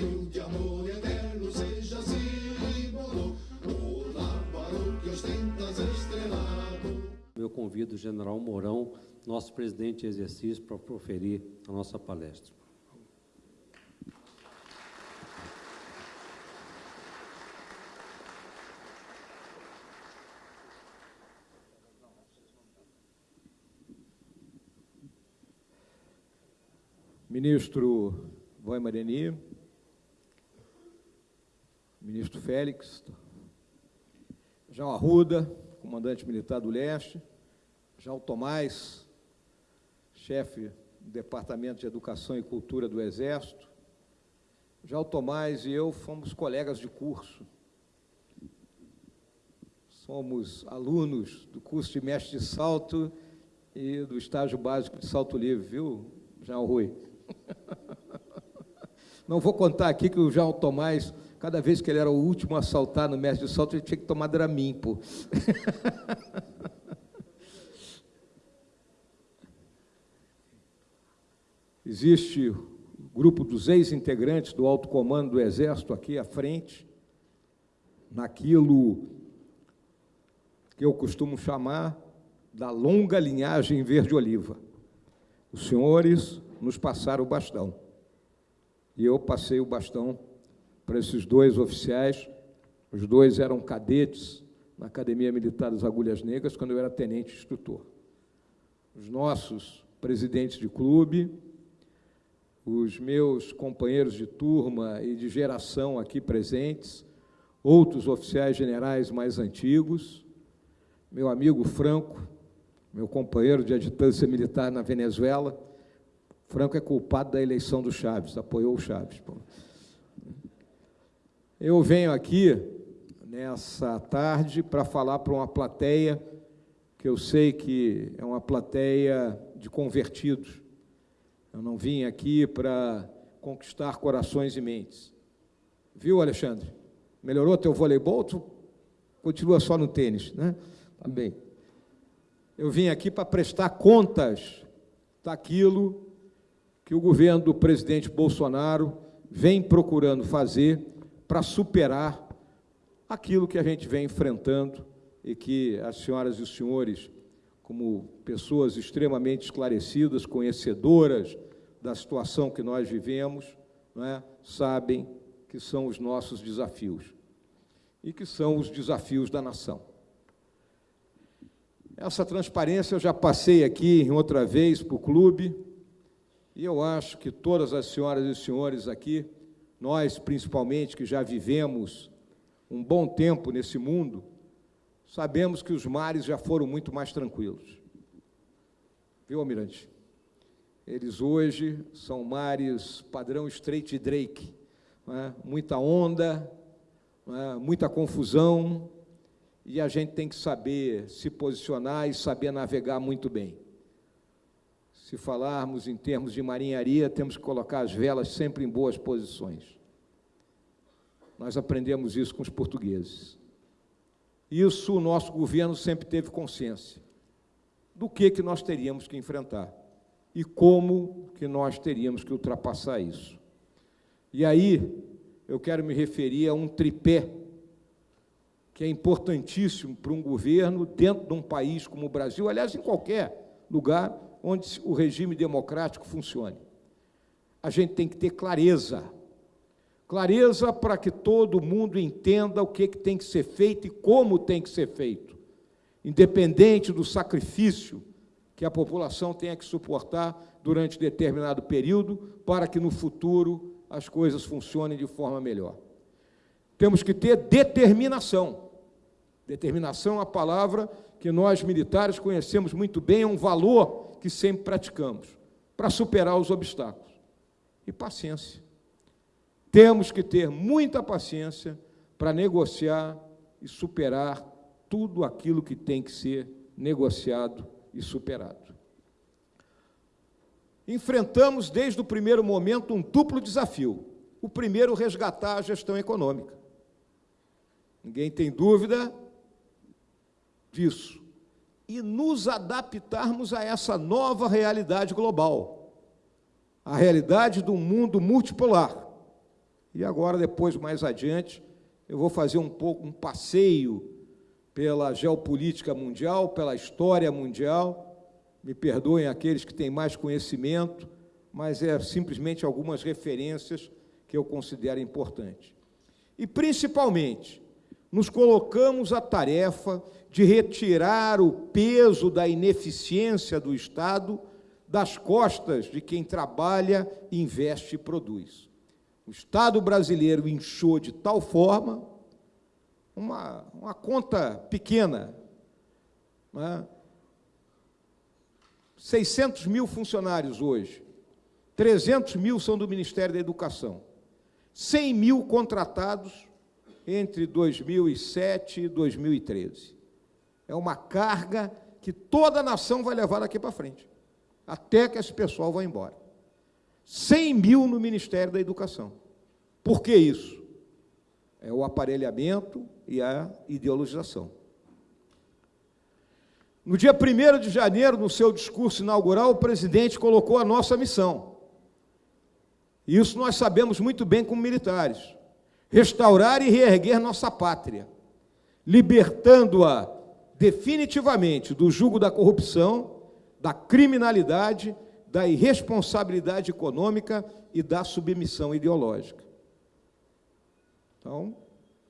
de amor eterno seja símbolo, o lámparo que ostenta estrelado. Eu convido o general Mourão, nosso presidente de exercício, para proferir a nossa palestra. Ministro Voi Mareni, ministro Félix, João Arruda, comandante militar do Leste, João Tomás, chefe do Departamento de Educação e Cultura do Exército. João Tomás e eu fomos colegas de curso. Somos alunos do curso de mestre de salto e do estágio básico de salto livre, viu, João Rui? Não vou contar aqui que o João Tomás, cada vez que ele era o último a saltar no mestre de salto, ele tinha que tomar Dramin, pô. Existe o grupo dos ex-integrantes do alto comando do Exército aqui à frente, naquilo que eu costumo chamar da longa linhagem verde-oliva. Os senhores nos passaram o bastão. E eu passei o bastão para esses dois oficiais. Os dois eram cadetes na Academia Militar das Agulhas Negras, quando eu era tenente instrutor. Os nossos presidentes de clube, os meus companheiros de turma e de geração aqui presentes, outros oficiais generais mais antigos, meu amigo Franco, meu companheiro de adjutância militar na Venezuela, Franco é culpado da eleição do Chaves, apoiou o Chaves. Eu venho aqui nessa tarde para falar para uma plateia que eu sei que é uma plateia de convertidos. Eu não vim aqui para conquistar corações e mentes. Viu, Alexandre? Melhorou teu voleibol? Tu continua só no tênis, né? Tá bem. Eu vim aqui para prestar contas daquilo que o governo do presidente Bolsonaro vem procurando fazer para superar aquilo que a gente vem enfrentando e que as senhoras e os senhores, como pessoas extremamente esclarecidas, conhecedoras da situação que nós vivemos, é, sabem que são os nossos desafios e que são os desafios da nação. Essa transparência eu já passei aqui em outra vez para o clube, e eu acho que todas as senhoras e senhores aqui, nós principalmente que já vivemos um bom tempo nesse mundo, sabemos que os mares já foram muito mais tranquilos. Viu, Almirante? Eles hoje são mares padrão Strait Drake, é? muita onda, é? muita confusão, e a gente tem que saber se posicionar e saber navegar muito bem. Se falarmos em termos de marinharia, temos que colocar as velas sempre em boas posições. Nós aprendemos isso com os portugueses. Isso o nosso governo sempre teve consciência do que, que nós teríamos que enfrentar e como que nós teríamos que ultrapassar isso. E aí eu quero me referir a um tripé que é importantíssimo para um governo dentro de um país como o Brasil, aliás, em qualquer lugar, onde o regime democrático funcione. A gente tem que ter clareza. Clareza para que todo mundo entenda o que, que tem que ser feito e como tem que ser feito, independente do sacrifício que a população tenha que suportar durante determinado período, para que no futuro as coisas funcionem de forma melhor. Temos que ter determinação. Determinação é a palavra que nós militares conhecemos muito bem, é um valor que sempre praticamos para superar os obstáculos. E paciência. Temos que ter muita paciência para negociar e superar tudo aquilo que tem que ser negociado e superado. Enfrentamos desde o primeiro momento um duplo desafio. O primeiro, resgatar a gestão econômica. Ninguém tem dúvida disso e nos adaptarmos a essa nova realidade global, a realidade do mundo multipolar, E agora, depois, mais adiante, eu vou fazer um pouco um passeio pela geopolítica mundial, pela história mundial. Me perdoem aqueles que têm mais conhecimento, mas é simplesmente algumas referências que eu considero importantes. E, principalmente, nos colocamos a tarefa de retirar o peso da ineficiência do Estado das costas de quem trabalha, investe e produz. O Estado brasileiro inchou de tal forma, uma, uma conta pequena, né? 600 mil funcionários hoje, 300 mil são do Ministério da Educação, 100 mil contratados entre 2007 e 2013. É uma carga que toda a nação vai levar daqui para frente até que esse pessoal vá embora. 100 mil no Ministério da Educação. Por que isso? É o aparelhamento e a ideologização. No dia 1 de janeiro, no seu discurso inaugural, o presidente colocou a nossa missão. Isso nós sabemos muito bem como militares. Restaurar e reerguer nossa pátria, libertando-a definitivamente do jugo da corrupção da criminalidade, da irresponsabilidade econômica e da submissão ideológica. Então,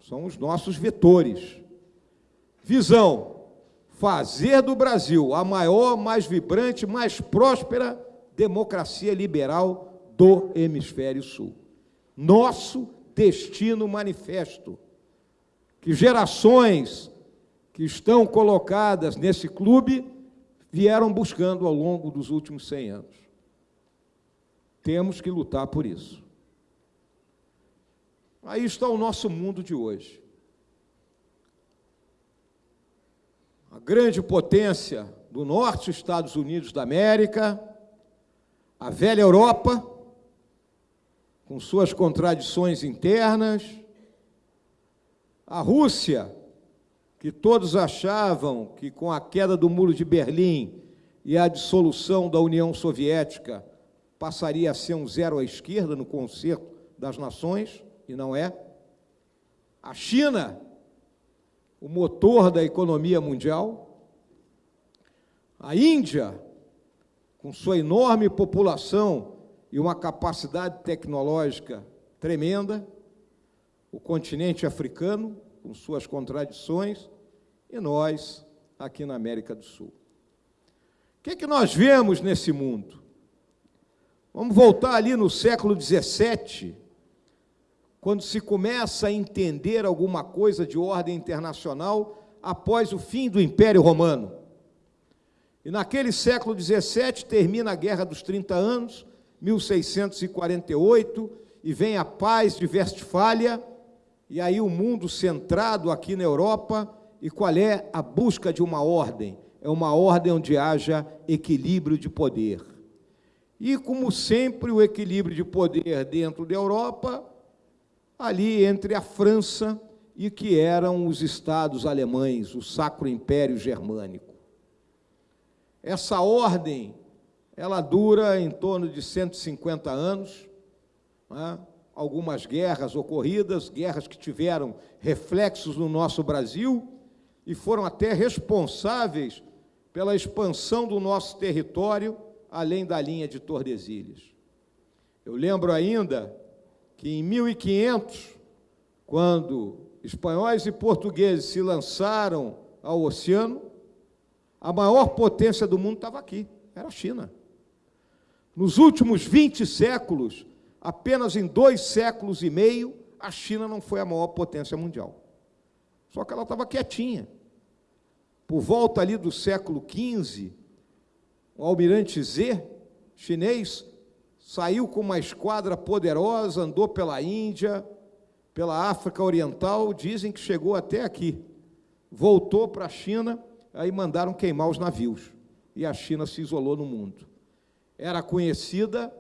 são os nossos vetores. Visão: fazer do Brasil a maior, mais vibrante, mais próspera democracia liberal do hemisfério sul. Nosso destino manifesto. Que gerações que estão colocadas nesse clube vieram buscando ao longo dos últimos 100 anos. Temos que lutar por isso. Aí está o nosso mundo de hoje. A grande potência do norte, Estados Unidos da América, a velha Europa, com suas contradições internas, a Rússia, que todos achavam que com a queda do Muro de Berlim e a dissolução da União Soviética passaria a ser um zero à esquerda no concerto das nações, e não é. A China, o motor da economia mundial. A Índia, com sua enorme população e uma capacidade tecnológica tremenda. O continente africano, com suas contradições, e nós aqui na América do Sul. O que, é que nós vemos nesse mundo? Vamos voltar ali no século XVII, quando se começa a entender alguma coisa de ordem internacional após o fim do Império Romano. E naquele século XVII termina a Guerra dos 30 Anos, 1648, e vem a paz de Westfália, e aí o mundo centrado aqui na Europa, e qual é a busca de uma ordem? É uma ordem onde haja equilíbrio de poder. E, como sempre, o equilíbrio de poder dentro da Europa, ali entre a França e que eram os estados alemães, o Sacro Império Germânico. Essa ordem, ela dura em torno de 150 anos, né? Algumas guerras ocorridas, guerras que tiveram reflexos no nosso Brasil e foram até responsáveis pela expansão do nosso território além da linha de Tordesilhas. Eu lembro ainda que em 1500, quando espanhóis e portugueses se lançaram ao oceano, a maior potência do mundo estava aqui, era a China. Nos últimos 20 séculos, apenas em dois séculos e meio, a China não foi a maior potência mundial. Só que ela estava quietinha. Por volta ali do século XV, o almirante Z, chinês, saiu com uma esquadra poderosa, andou pela Índia, pela África Oriental, dizem que chegou até aqui. Voltou para a China, aí mandaram queimar os navios. E a China se isolou no mundo. Era conhecida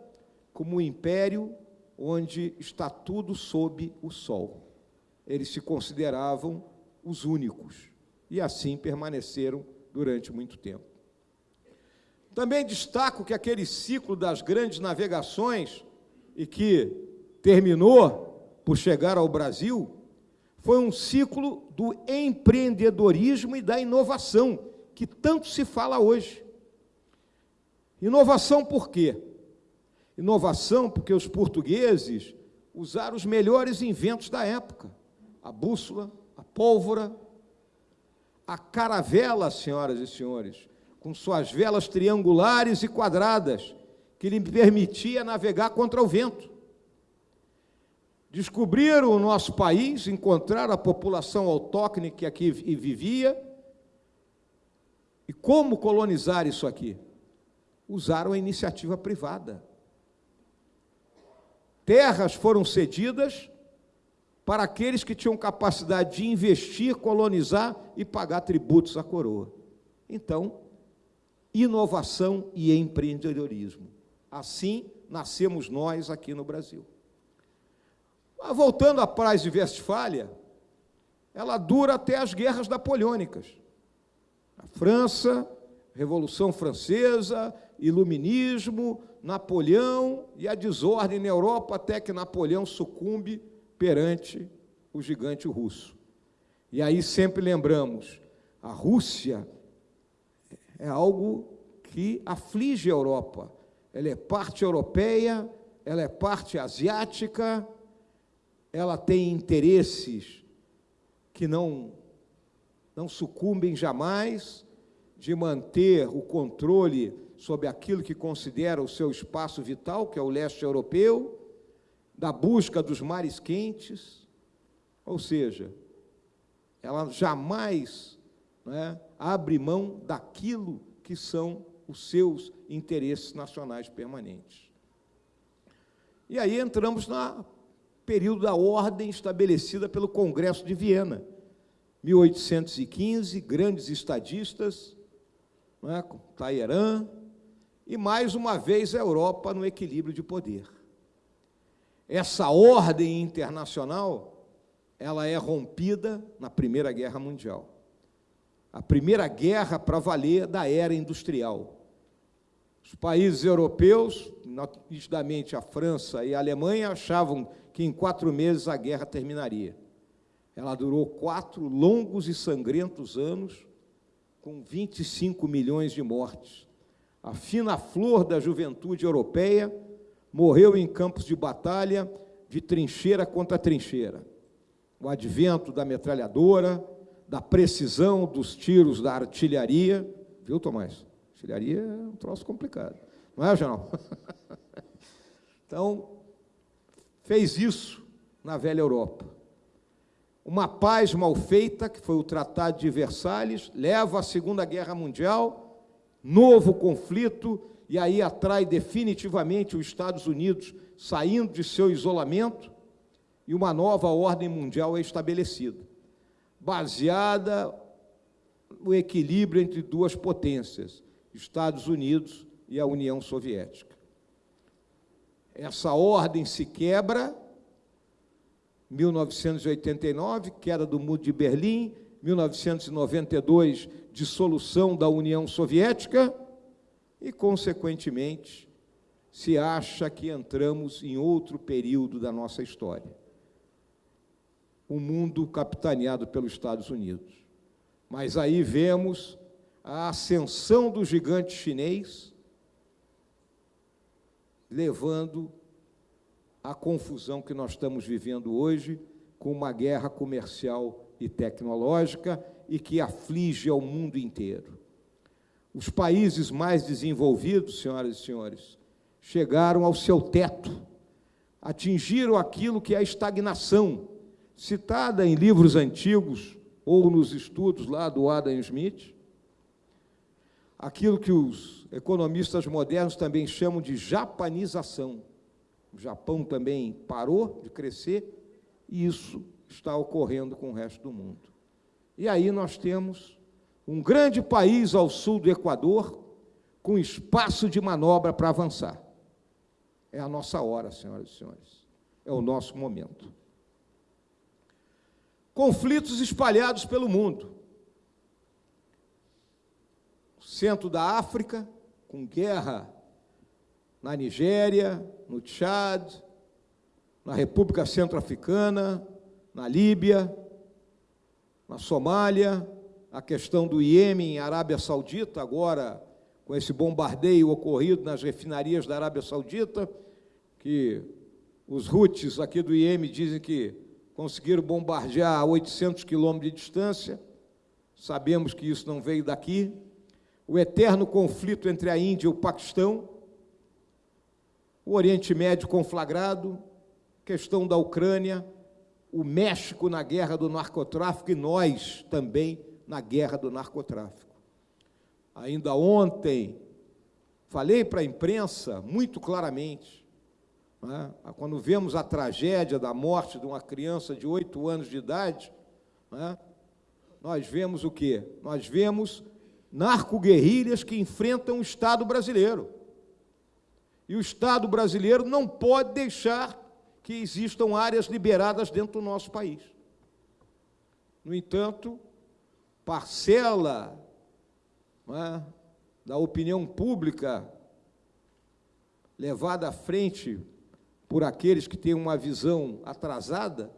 como um império onde está tudo sob o sol. Eles se consideravam os únicos e assim permaneceram durante muito tempo. Também destaco que aquele ciclo das grandes navegações e que terminou por chegar ao Brasil foi um ciclo do empreendedorismo e da inovação, que tanto se fala hoje. Inovação por quê? Inovação porque os portugueses usaram os melhores inventos da época: a bússola, a pólvora, a caravela, senhoras e senhores, com suas velas triangulares e quadradas, que lhe permitia navegar contra o vento. Descobriram o nosso país, encontraram a população autóctone que aqui vivia. E como colonizar isso aqui? Usaram a iniciativa privada. Terras foram cedidas para aqueles que tinham capacidade de investir, colonizar e pagar tributos à coroa. Então, inovação e empreendedorismo. Assim nascemos nós aqui no Brasil. Mas voltando à paz de Westfália, ela dura até as guerras napoleônicas. A França, Revolução Francesa, Iluminismo, Napoleão e a desordem na Europa até que Napoleão sucumbe perante o gigante russo. E aí sempre lembramos, a Rússia é algo que aflige a Europa. Ela é parte europeia, ela é parte asiática, ela tem interesses que não, não sucumbem jamais de manter o controle sobre aquilo que considera o seu espaço vital, que é o leste europeu, da busca dos mares quentes, ou seja, ela jamais né, abre mão daquilo que são os seus interesses nacionais permanentes. E aí entramos na período da ordem estabelecida pelo Congresso de Viena. 1815, grandes estadistas, é, Talleyrand, e mais uma vez a Europa no equilíbrio de poder. Essa ordem internacional, ela é rompida na Primeira Guerra Mundial. A primeira guerra para valer da era industrial. Os países europeus, nitidamente a França e a Alemanha, achavam que em quatro meses a guerra terminaria. Ela durou quatro longos e sangrentos anos, com 25 milhões de mortes. A fina flor da juventude europeia morreu em campos de batalha, de trincheira contra trincheira. O advento da metralhadora, da precisão dos tiros da artilharia, viu, Tomás? Artilharia é um troço complicado, não é, general? então, fez isso na velha Europa. Uma paz mal feita, que foi o Tratado de Versalhes, leva à Segunda Guerra Mundial, novo conflito, e aí atrai definitivamente os Estados Unidos saindo de seu isolamento, e uma nova ordem mundial é estabelecida, baseada no equilíbrio entre duas potências, Estados Unidos e a União Soviética. Essa ordem se quebra, 1989, queda do Muro de Berlim, 1992, dissolução da União Soviética, e, consequentemente, se acha que entramos em outro período da nossa história. O um mundo capitaneado pelos Estados Unidos. Mas aí vemos a ascensão do gigante chinês, levando à confusão que nós estamos vivendo hoje com uma guerra comercial e tecnológica e que aflige ao mundo inteiro. Os países mais desenvolvidos, senhoras e senhores, chegaram ao seu teto, atingiram aquilo que é a estagnação, citada em livros antigos ou nos estudos lá do Adam Smith, aquilo que os economistas modernos também chamam de japanização. O Japão também parou de crescer e isso está ocorrendo com o resto do mundo. E aí nós temos um grande país ao sul do Equador com espaço de manobra para avançar. É a nossa hora, senhoras e senhores. É o nosso momento. Conflitos espalhados pelo mundo centro da África, com guerra na Nigéria, no Tchad, na República Centro-Africana, na Líbia, na Somália, a questão do Iêmen, Arábia Saudita, agora com esse bombardeio ocorrido nas refinarias da Arábia Saudita, que os Houthis aqui do Iêmen dizem que conseguiram bombardear a 800 quilômetros de distância, sabemos que isso não veio daqui, o eterno conflito entre a Índia e o Paquistão, o Oriente Médio conflagrado, questão da Ucrânia, o México na guerra do narcotráfico e nós também na guerra do narcotráfico. Ainda ontem, falei para a imprensa muito claramente, né, quando vemos a tragédia da morte de uma criança de oito anos de idade, né, nós vemos o quê? Nós vemos narco-guerrilhas que enfrentam o Estado brasileiro. E o Estado brasileiro não pode deixar que existam áreas liberadas dentro do nosso país. No entanto, parcela é, da opinião pública levada à frente por aqueles que têm uma visão atrasada,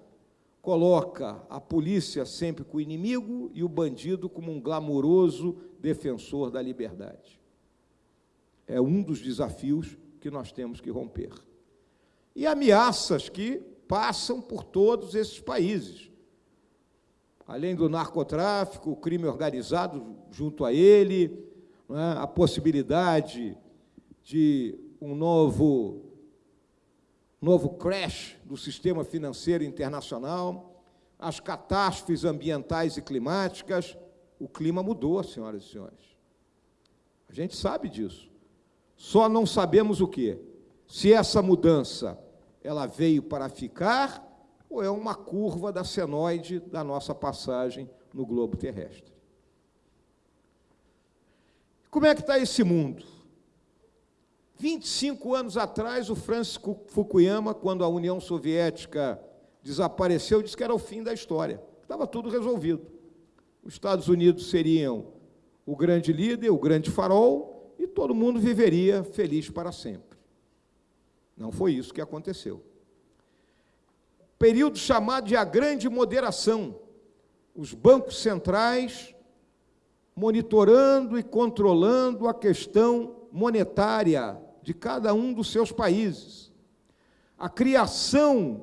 coloca a polícia sempre com o inimigo e o bandido como um glamouroso defensor da liberdade. É um dos desafios que nós temos que romper. E ameaças que passam por todos esses países. Além do narcotráfico, o crime organizado junto a ele, é? a possibilidade de um novo novo crash do sistema financeiro internacional, as catástrofes ambientais e climáticas. O clima mudou, senhoras e senhores. A gente sabe disso. Só não sabemos o quê? Se essa mudança ela veio para ficar ou é uma curva da senoide da nossa passagem no globo terrestre. Como é que está esse mundo? 25 anos atrás, o Francis Fukuyama, quando a União Soviética desapareceu, disse que era o fim da história, estava tudo resolvido. Os Estados Unidos seriam o grande líder, o grande farol, e todo mundo viveria feliz para sempre. Não foi isso que aconteceu. Período chamado de a grande moderação. Os bancos centrais monitorando e controlando a questão monetária de cada um dos seus países. A criação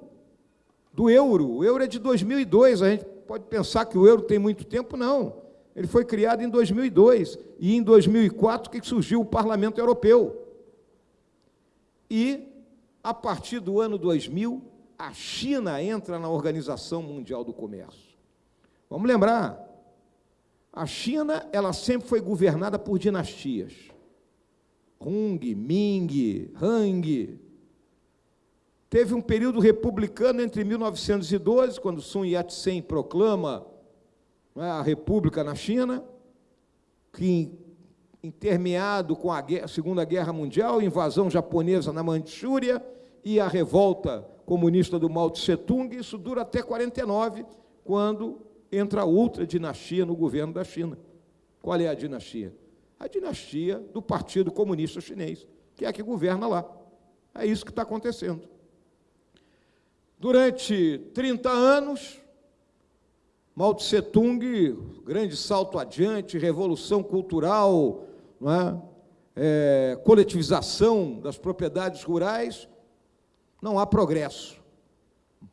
do euro, o euro é de 2002, a gente pode pensar que o euro tem muito tempo, não. Ele foi criado em 2002 e em 2004 que surgiu o Parlamento Europeu. E a partir do ano 2000, a China entra na Organização Mundial do Comércio. Vamos lembrar, a China, ela sempre foi governada por dinastias. Hung, Ming, Hang. Teve um período republicano entre 1912, quando Sun Yat-sen proclama é, a república na China, que intermeado com a Segunda Guerra Mundial, invasão japonesa na Manchúria e a revolta comunista do Mao Tse-tung, isso dura até 49, quando entra outra dinastia no governo da China. Qual é a dinastia? a dinastia do Partido Comunista Chinês, que é a que governa lá. É isso que está acontecendo. Durante 30 anos, Mao Tse Tung, grande salto adiante, revolução cultural, é? É, coletivização das propriedades rurais, não há progresso.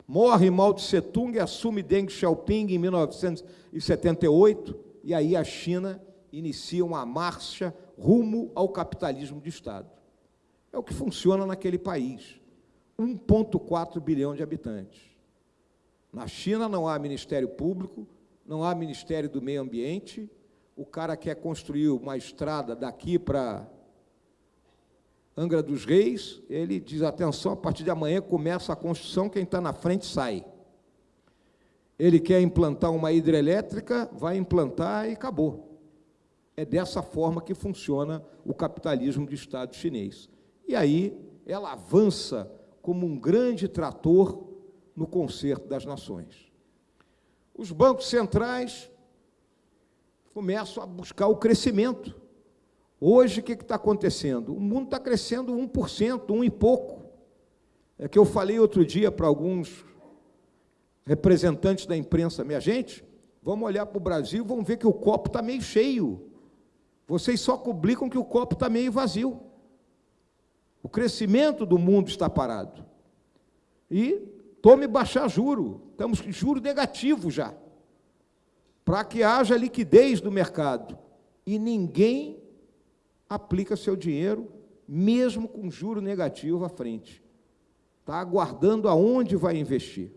Morre Mao Tse Tung, assume Deng Xiaoping em 1978, e aí a China inicia uma marcha rumo ao capitalismo de Estado. É o que funciona naquele país. 1,4 bilhão de habitantes. Na China não há Ministério Público, não há Ministério do Meio Ambiente. O cara quer construir uma estrada daqui para Angra dos Reis, ele diz: atenção, a partir de amanhã começa a construção, quem está na frente sai. Ele quer implantar uma hidrelétrica, vai implantar e acabou. É dessa forma que funciona o capitalismo de Estado chinês. E aí ela avança como um grande trator no concerto das nações. Os bancos centrais começam a buscar o crescimento. Hoje, o que está acontecendo? O mundo está crescendo 1%, um e pouco. É que eu falei outro dia para alguns representantes da imprensa, minha gente, vamos olhar para o Brasil vamos ver que o copo está meio cheio. Vocês só publicam que o copo está meio vazio. O crescimento do mundo está parado. E tome baixar juro. Estamos com juro negativo já. Para que haja liquidez do mercado. E ninguém aplica seu dinheiro, mesmo com juro negativo à frente. Está aguardando aonde vai investir.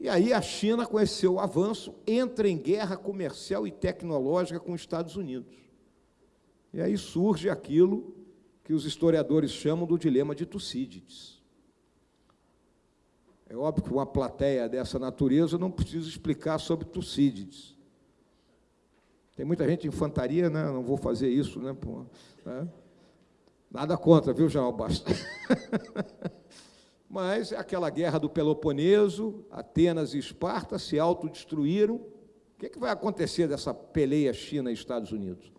E aí a China, com esse seu avanço, entra em guerra comercial e tecnológica com os Estados Unidos. E aí surge aquilo que os historiadores chamam do dilema de Tucídides. É óbvio que uma plateia dessa natureza não precisa explicar sobre Tucídides. Tem muita gente em infantaria, né? Não vou fazer isso, né? Pô, né? Nada contra, viu, João Basta? Mas aquela guerra do Peloponeso, Atenas e Esparta se autodestruíram. O que, é que vai acontecer dessa peleia China e Estados Unidos?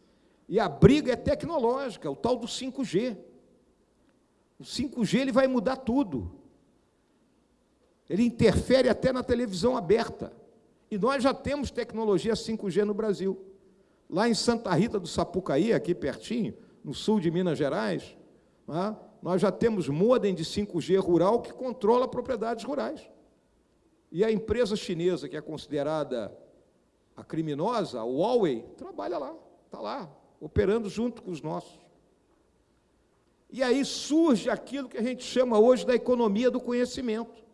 E a briga é tecnológica, o tal do 5G. O 5G ele vai mudar tudo. Ele interfere até na televisão aberta. E nós já temos tecnologia 5G no Brasil. Lá em Santa Rita do Sapucaí, aqui pertinho, no sul de Minas Gerais, né, nós já temos modem de 5G rural que controla propriedades rurais. E a empresa chinesa, que é considerada a criminosa, a Huawei, trabalha lá, está lá, operando junto com os nossos. E aí surge aquilo que a gente chama hoje da economia do conhecimento.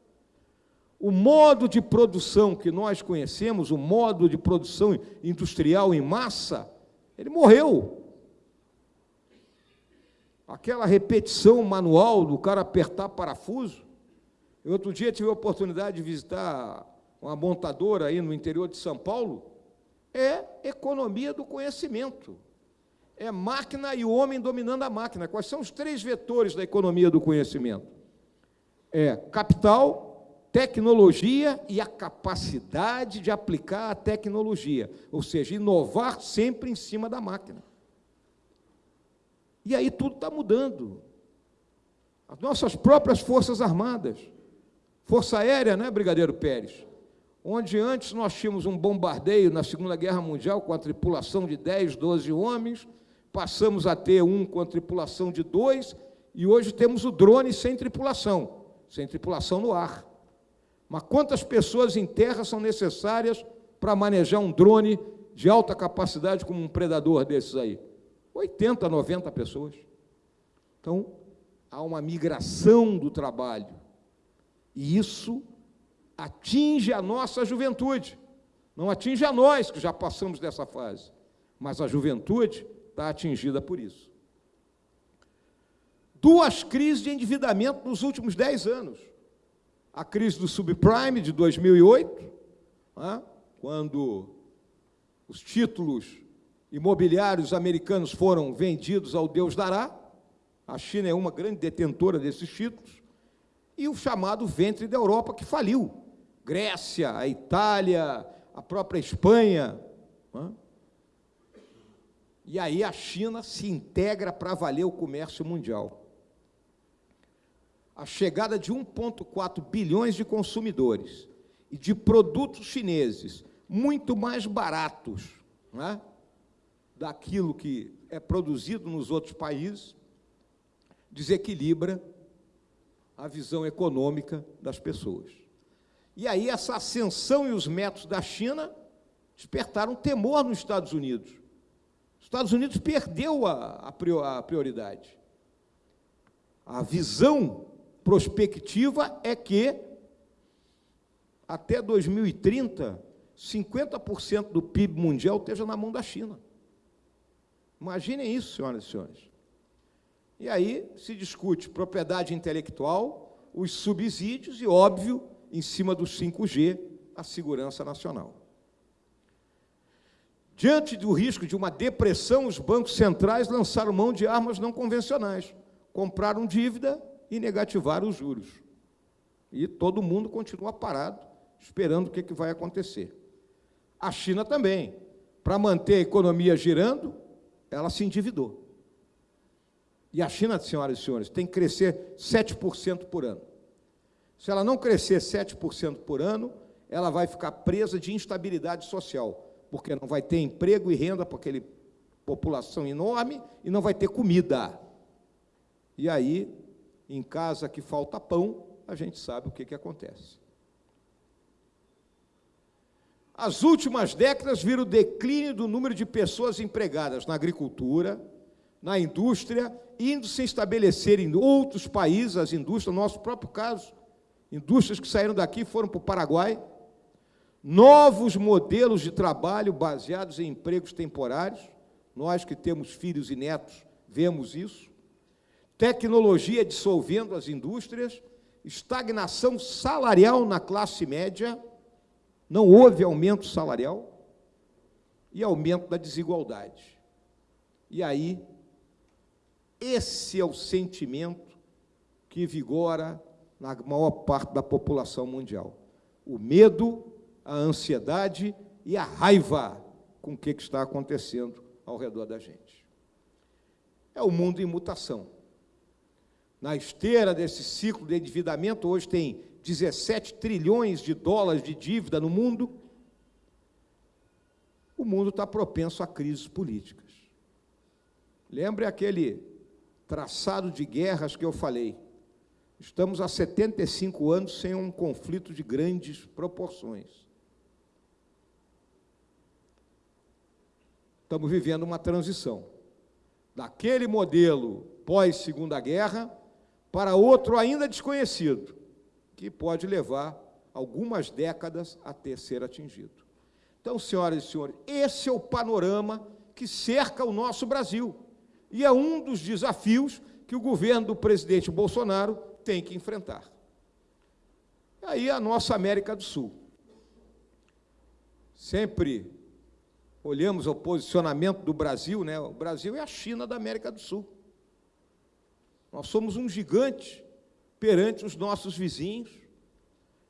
O modo de produção que nós conhecemos, o modo de produção industrial em massa, ele morreu. Aquela repetição manual do cara apertar parafuso. Eu outro dia tive a oportunidade de visitar uma montadora aí no interior de São Paulo. É economia do conhecimento. É máquina e o homem dominando a máquina. Quais são os três vetores da economia do conhecimento? É capital, tecnologia e a capacidade de aplicar a tecnologia, ou seja, inovar sempre em cima da máquina. E aí tudo está mudando. As nossas próprias Forças Armadas, Força Aérea, né, Brigadeiro Pérez? Onde antes nós tínhamos um bombardeio na Segunda Guerra Mundial com a tripulação de 10, 12 homens, passamos a ter um com a tripulação de dois, e hoje temos o drone sem tripulação, sem tripulação no ar. Mas quantas pessoas em terra são necessárias para manejar um drone de alta capacidade como um predador desses aí? 80, 90 pessoas. Então, há uma migração do trabalho. E isso atinge a nossa juventude. Não atinge a nós, que já passamos dessa fase. Mas a juventude está atingida por isso. Duas crises de endividamento nos últimos dez anos a crise do subprime de 2008, né, quando os títulos imobiliários americanos foram vendidos ao Deus dará, a China é uma grande detentora desses títulos, e o chamado ventre da Europa que faliu. Grécia, a Itália, a própria Espanha. Né? E aí a China se integra para valer o comércio mundial a chegada de 1,4 bilhões de consumidores e de produtos chineses muito mais baratos né, daquilo que é produzido nos outros países, desequilibra a visão econômica das pessoas. E aí essa ascensão e os métodos da China despertaram temor nos Estados Unidos. Os Estados Unidos perdeu a, a prioridade. A visão prospectiva é que até 2030, 50% do PIB mundial esteja na mão da China. Imaginem isso, senhoras e senhores. E aí se discute propriedade intelectual, os subsídios e, óbvio, em cima do 5G, a segurança nacional. Diante do risco de uma depressão, os bancos centrais lançaram mão de armas não convencionais. Compraram dívida e negativar os juros. E todo mundo continua parado, esperando o que, que vai acontecer. A China também, para manter a economia girando, ela se endividou. E a China, senhoras e senhores, tem que crescer 7% por ano. Se ela não crescer 7% por ano, ela vai ficar presa de instabilidade social, porque não vai ter emprego e renda para aquela população enorme e não vai ter comida. E aí, em casa que falta pão, a gente sabe o que, que acontece. As últimas décadas viram o declínio do número de pessoas empregadas na agricultura, na indústria, indo se estabelecer em outros países, as indústrias, no nosso próprio caso, indústrias que saíram daqui foram para o Paraguai, novos modelos de trabalho baseados em empregos temporários, nós que temos filhos e netos vemos isso, tecnologia dissolvendo as indústrias, estagnação salarial na classe média, não houve aumento salarial e aumento da desigualdade. E aí, esse é o sentimento que vigora na maior parte da população mundial. O medo, a ansiedade e a raiva com o que está acontecendo ao redor da gente. É o mundo em mutação. Na esteira desse ciclo de endividamento, hoje tem 17 trilhões de dólares de dívida no mundo, o mundo está propenso a crises políticas. Lembre aquele traçado de guerras que eu falei. Estamos há 75 anos sem um conflito de grandes proporções. Estamos vivendo uma transição daquele modelo pós-segunda guerra para outro ainda desconhecido, que pode levar algumas décadas até ser atingido. Então, senhoras e senhores, esse é o panorama que cerca o nosso Brasil. E é um dos desafios que o governo do presidente Bolsonaro tem que enfrentar. Aí a nossa América do Sul. Sempre olhamos o posicionamento do Brasil, né? O Brasil é a China da América do Sul. Nós somos um gigante perante os nossos vizinhos.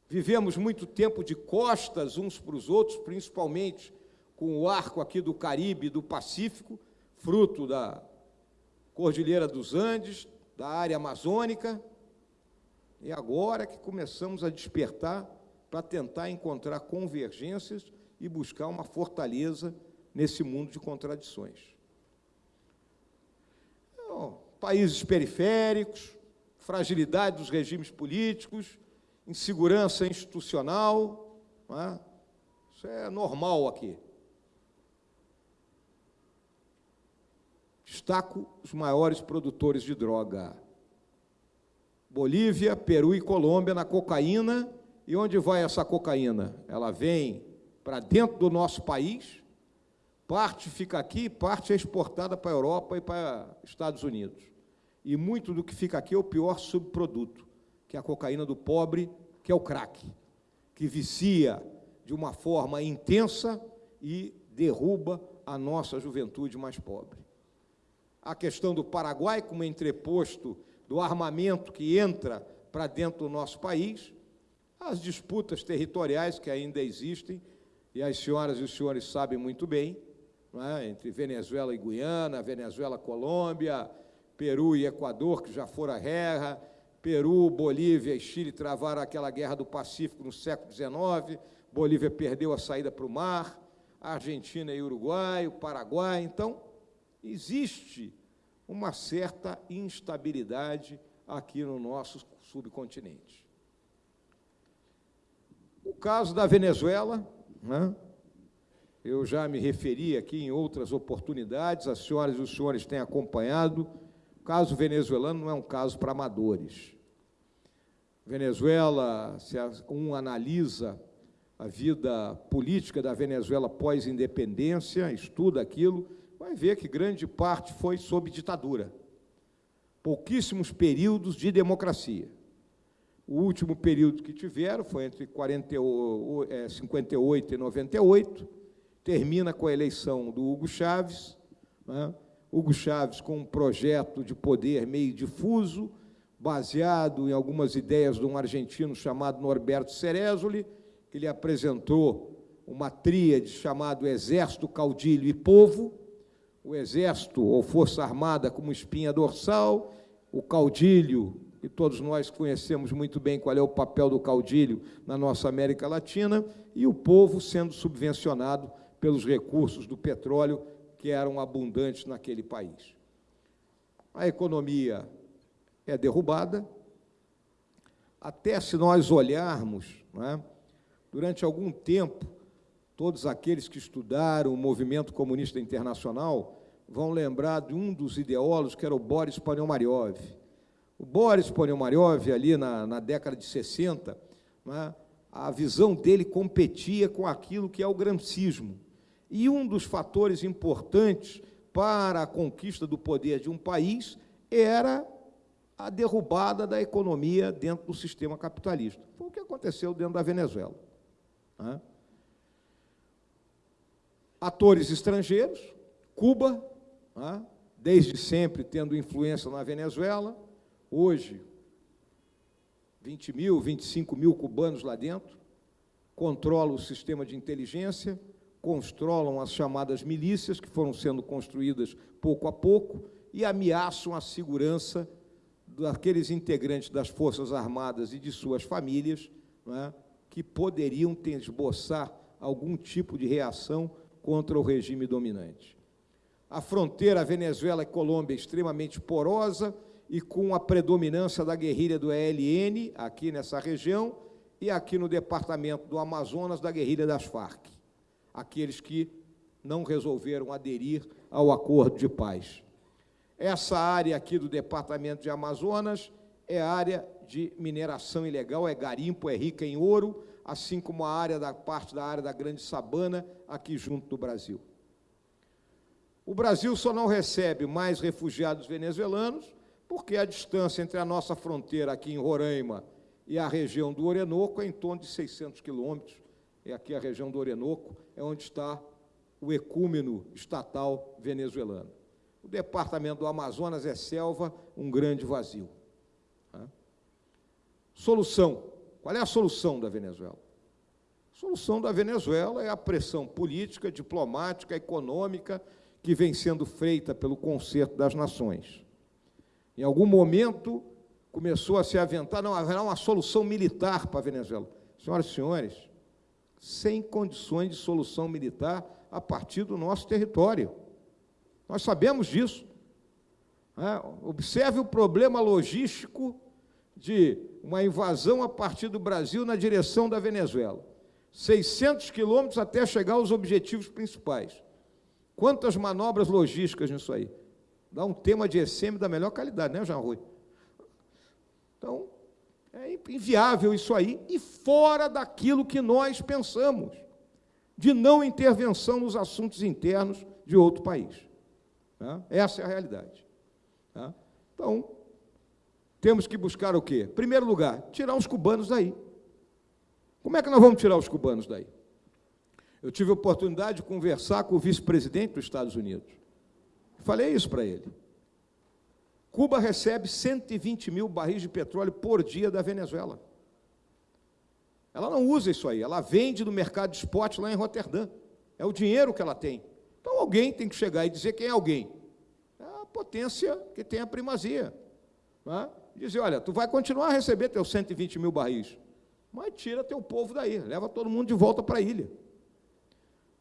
Vivemos muito tempo de costas uns para os outros, principalmente com o arco aqui do Caribe e do Pacífico, fruto da Cordilheira dos Andes, da área amazônica. E agora que começamos a despertar para tentar encontrar convergências e buscar uma fortaleza nesse mundo de contradições. Países periféricos, fragilidade dos regimes políticos, insegurança institucional, é? isso é normal aqui. Destaco os maiores produtores de droga. Bolívia, Peru e Colômbia na cocaína. E onde vai essa cocaína? Ela vem para dentro do nosso país, parte fica aqui, parte é exportada para a Europa e para Estados Unidos. E muito do que fica aqui é o pior subproduto, que é a cocaína do pobre, que é o crack, que vicia de uma forma intensa e derruba a nossa juventude mais pobre. A questão do Paraguai, como entreposto do armamento que entra para dentro do nosso país, as disputas territoriais que ainda existem, e as senhoras e os senhores sabem muito bem, é? entre Venezuela e Guiana, Venezuela, Colômbia, Peru e Equador, que já foram a guerra, Peru, Bolívia e Chile travaram aquela guerra do Pacífico no século XIX, Bolívia perdeu a saída para o mar, Argentina e Uruguai, o Paraguai. Então, existe uma certa instabilidade aqui no nosso subcontinente. O caso da Venezuela, né? eu já me referi aqui em outras oportunidades, as senhoras e os senhores têm acompanhado, o caso venezuelano não é um caso para amadores. Venezuela, se um analisa a vida política da Venezuela pós-independência, estuda aquilo, vai ver que grande parte foi sob ditadura. Pouquíssimos períodos de democracia. O último período que tiveram foi entre 40, 58 e 98, termina com a eleição do Hugo Chávez, né? Hugo Chávez com um projeto de poder meio difuso, baseado em algumas ideias de um argentino chamado Norberto Cerezoli, que lhe apresentou uma tríade chamado Exército, Caudilho e Povo, o Exército ou Força Armada como espinha dorsal, o caudilho, e todos nós conhecemos muito bem qual é o papel do caudilho na nossa América Latina, e o povo sendo subvencionado pelos recursos do petróleo que eram abundantes naquele país. A economia é derrubada, até se nós olharmos, é, durante algum tempo, todos aqueles que estudaram o movimento comunista internacional vão lembrar de um dos ideólogos, que era o Boris Ponomaryov. O Boris Ponomaryov, ali na, na década de 60, é, a visão dele competia com aquilo que é o gramscismo. E um dos fatores importantes para a conquista do poder de um país era a derrubada da economia dentro do sistema capitalista. Foi o que aconteceu dentro da Venezuela. Né? Atores estrangeiros, Cuba, né? desde sempre tendo influência na Venezuela, hoje 20 mil, 25 mil cubanos lá dentro, controlam o sistema de inteligência, controlam as chamadas milícias, que foram sendo construídas pouco a pouco, e ameaçam a segurança daqueles integrantes das Forças Armadas e de suas famílias é, que poderiam ter, esboçar algum tipo de reação contra o regime dominante. A fronteira Venezuela e Colômbia é extremamente porosa e com a predominância da guerrilha do ELN aqui nessa região e aqui no departamento do Amazonas da guerrilha das Farc, aqueles que não resolveram aderir ao acordo de paz. Essa área aqui do departamento de Amazonas é área de mineração ilegal, é garimpo, é rica em ouro, assim como a área da parte da área da Grande Sabana, aqui junto do Brasil. O Brasil só não recebe mais refugiados venezuelanos porque a distância entre a nossa fronteira aqui em Roraima e a região do Orenoco é em torno de 600 quilômetros. E aqui a região do Orenoco é onde está o ecúmeno estatal venezuelano. O departamento do Amazonas é selva, um grande vazio. Solução. Qual é a solução da Venezuela? A solução da Venezuela é a pressão política, diplomática, econômica que vem sendo feita pelo concerto das nações. Em algum momento começou a se aventar, não, haverá uma solução militar para a Venezuela. Senhoras e senhores, sem condições de solução militar a partir do nosso território. Nós sabemos disso. É, observe o problema logístico de uma invasão a partir do Brasil na direção da Venezuela. 600 quilômetros até chegar aos objetivos principais. Quantas manobras logísticas nisso aí? Dá um tema de ECM da melhor qualidade, né, Jean Rui? Então, é inviável isso aí e fora daquilo que nós pensamos, de não intervenção nos assuntos internos de outro país. Tá? Essa é a realidade. Tá? Então, temos que buscar o quê? Primeiro lugar, tirar os cubanos daí. Como é que nós vamos tirar os cubanos daí? Eu tive a oportunidade de conversar com o vice-presidente dos Estados Unidos. Falei isso para ele. Cuba recebe 120 mil barris de petróleo por dia da Venezuela. Ela não usa isso aí, ela vende no mercado de spot lá em Roterdã. É o dinheiro que ela tem. Então alguém tem que chegar e dizer quem é alguém. É a potência que tem a primazia. Né? Dizer, olha, tu vai continuar a receber teus 120 mil barris, mas tira teu povo daí, leva todo mundo de volta para a ilha.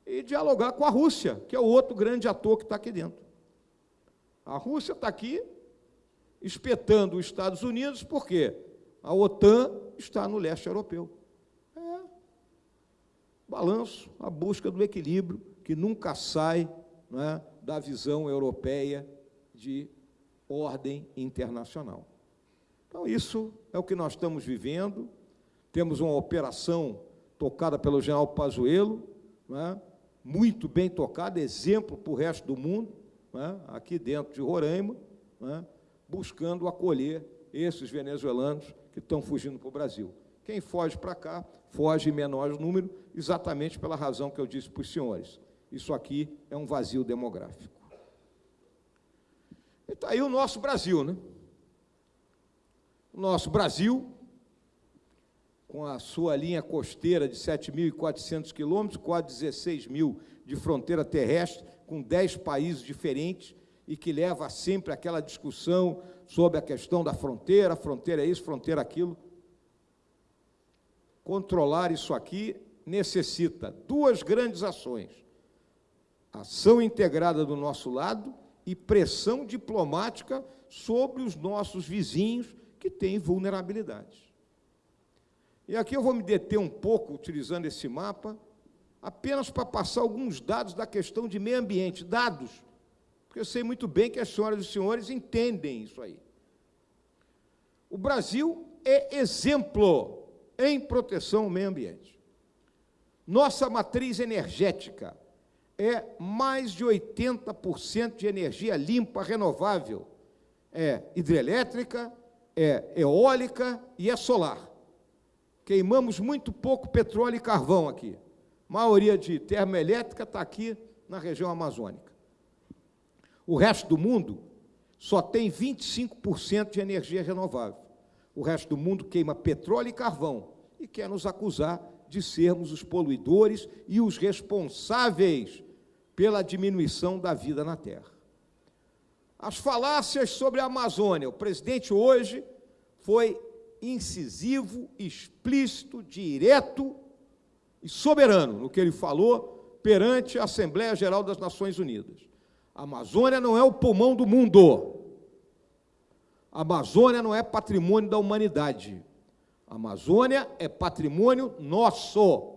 E dialogar com a Rússia, que é o outro grande ator que está aqui dentro. A Rússia está aqui espetando os Estados Unidos, porque a OTAN está no leste europeu. É. Balanço, a busca do equilíbrio que nunca sai né, da visão europeia de ordem internacional. Então, isso é o que nós estamos vivendo. Temos uma operação tocada pelo general Pazuello, né, muito bem tocada, exemplo para o resto do mundo, né, aqui dentro de Roraima, né, buscando acolher esses venezuelanos que estão fugindo para o Brasil. Quem foge para cá, foge em menor número, exatamente pela razão que eu disse para os senhores. Isso aqui é um vazio demográfico. E está aí o nosso Brasil, né? O nosso Brasil, com a sua linha costeira de 7.400 quilômetros, quase 16 mil de fronteira terrestre, com dez países diferentes e que leva sempre aquela discussão sobre a questão da fronteira, fronteira é isso, fronteira aquilo. Controlar isso aqui necessita duas grandes ações: ação integrada do nosso lado e pressão diplomática sobre os nossos vizinhos que têm vulnerabilidades. E aqui eu vou me deter um pouco, utilizando esse mapa, apenas para passar alguns dados da questão de meio ambiente, dados, porque eu sei muito bem que as senhoras e os senhores entendem isso aí. O Brasil é exemplo em proteção ao meio ambiente. Nossa matriz energética é mais de 80% de energia limpa, renovável. É hidrelétrica, é eólica e é solar. Queimamos muito pouco petróleo e carvão aqui. A maioria de termoelétrica está aqui na região amazônica. O resto do mundo só tem 25% de energia renovável. O resto do mundo queima petróleo e carvão e quer nos acusar de sermos os poluidores e os responsáveis pela diminuição da vida na Terra. As falácias sobre a Amazônia. O presidente hoje foi incisivo, explícito, direto e soberano no que ele falou perante a Assembleia Geral das Nações Unidas. A Amazônia não é o pulmão do mundo. A Amazônia não é patrimônio da humanidade. A Amazônia é patrimônio nosso.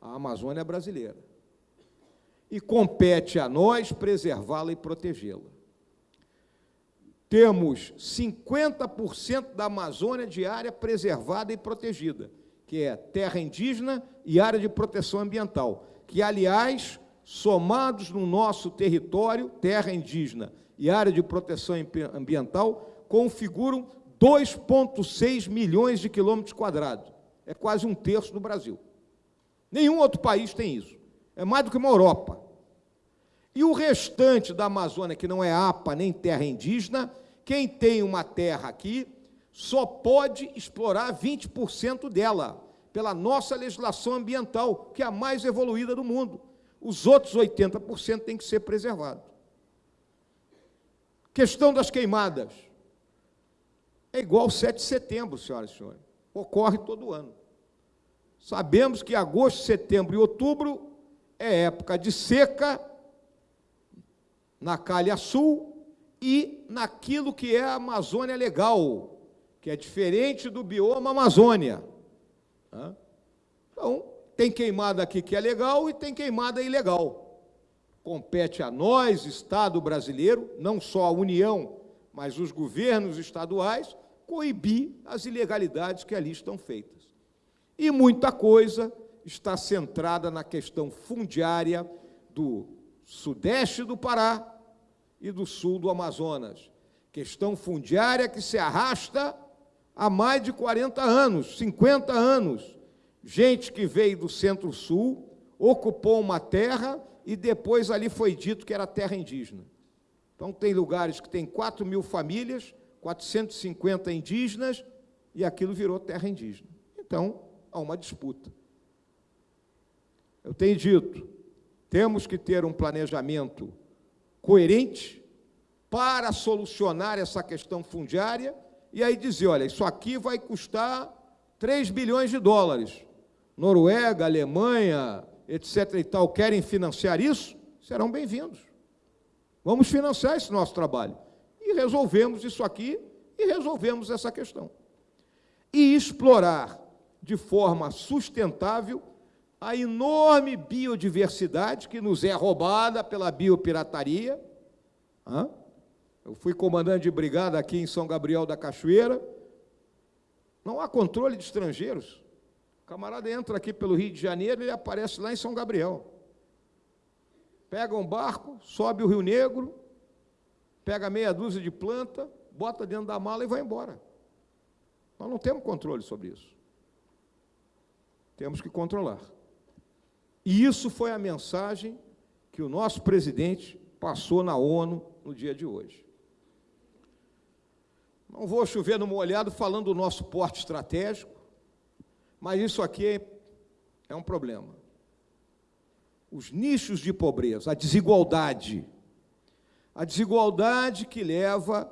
A Amazônia é brasileira. E compete a nós preservá-la e protegê-la temos 50% da Amazônia de área preservada e protegida, que é terra indígena e área de proteção ambiental, que, aliás, somados no nosso território, terra indígena e área de proteção ambiental, configuram 2,6 milhões de quilômetros quadrados. É quase um terço do Brasil. Nenhum outro país tem isso. É mais do que uma Europa. E o restante da Amazônia, que não é APA nem terra indígena, quem tem uma terra aqui só pode explorar 20% dela, pela nossa legislação ambiental, que é a mais evoluída do mundo. Os outros 80% têm que ser preservados. Questão das queimadas. É igual 7 de setembro, senhoras e senhores. Ocorre todo ano. Sabemos que agosto, setembro e outubro é época de seca na calha sul e naquilo que é a Amazônia legal, que é diferente do bioma Amazônia. Então, tem queimada aqui que é legal e tem queimada ilegal. Compete a nós, Estado brasileiro, não só a União, mas os governos estaduais, coibir as ilegalidades que ali estão feitas. E muita coisa está centrada na questão fundiária do sudeste do Pará, e do sul do Amazonas. Questão fundiária que se arrasta há mais de 40 anos, 50 anos. Gente que veio do centro-sul, ocupou uma terra e depois ali foi dito que era terra indígena. Então, tem lugares que tem 4 mil famílias, 450 indígenas, e aquilo virou terra indígena. Então, há uma disputa. Eu tenho dito, temos que ter um planejamento coerente para solucionar essa questão fundiária e aí dizer, olha, isso aqui vai custar 3 bilhões de dólares. Noruega, Alemanha, etc. e tal, querem financiar isso? Serão bem-vindos. Vamos financiar esse nosso trabalho. E resolvemos isso aqui e resolvemos essa questão. E explorar de forma sustentável a enorme biodiversidade que nos é roubada pela biopirataria. Eu fui comandante de brigada aqui em São Gabriel da Cachoeira. Não há controle de estrangeiros. Camarada entra aqui pelo Rio de Janeiro e aparece lá em São Gabriel. Pega um barco, sobe o Rio Negro, pega meia dúzia de planta, bota dentro da mala e vai embora. Nós não temos controle sobre isso. Temos que controlar. E isso foi a mensagem que o nosso presidente passou na ONU no dia de hoje. Não vou chover no molhado falando do nosso porte estratégico, mas isso aqui é um problema. os nichos de pobreza, a desigualdade. A desigualdade que leva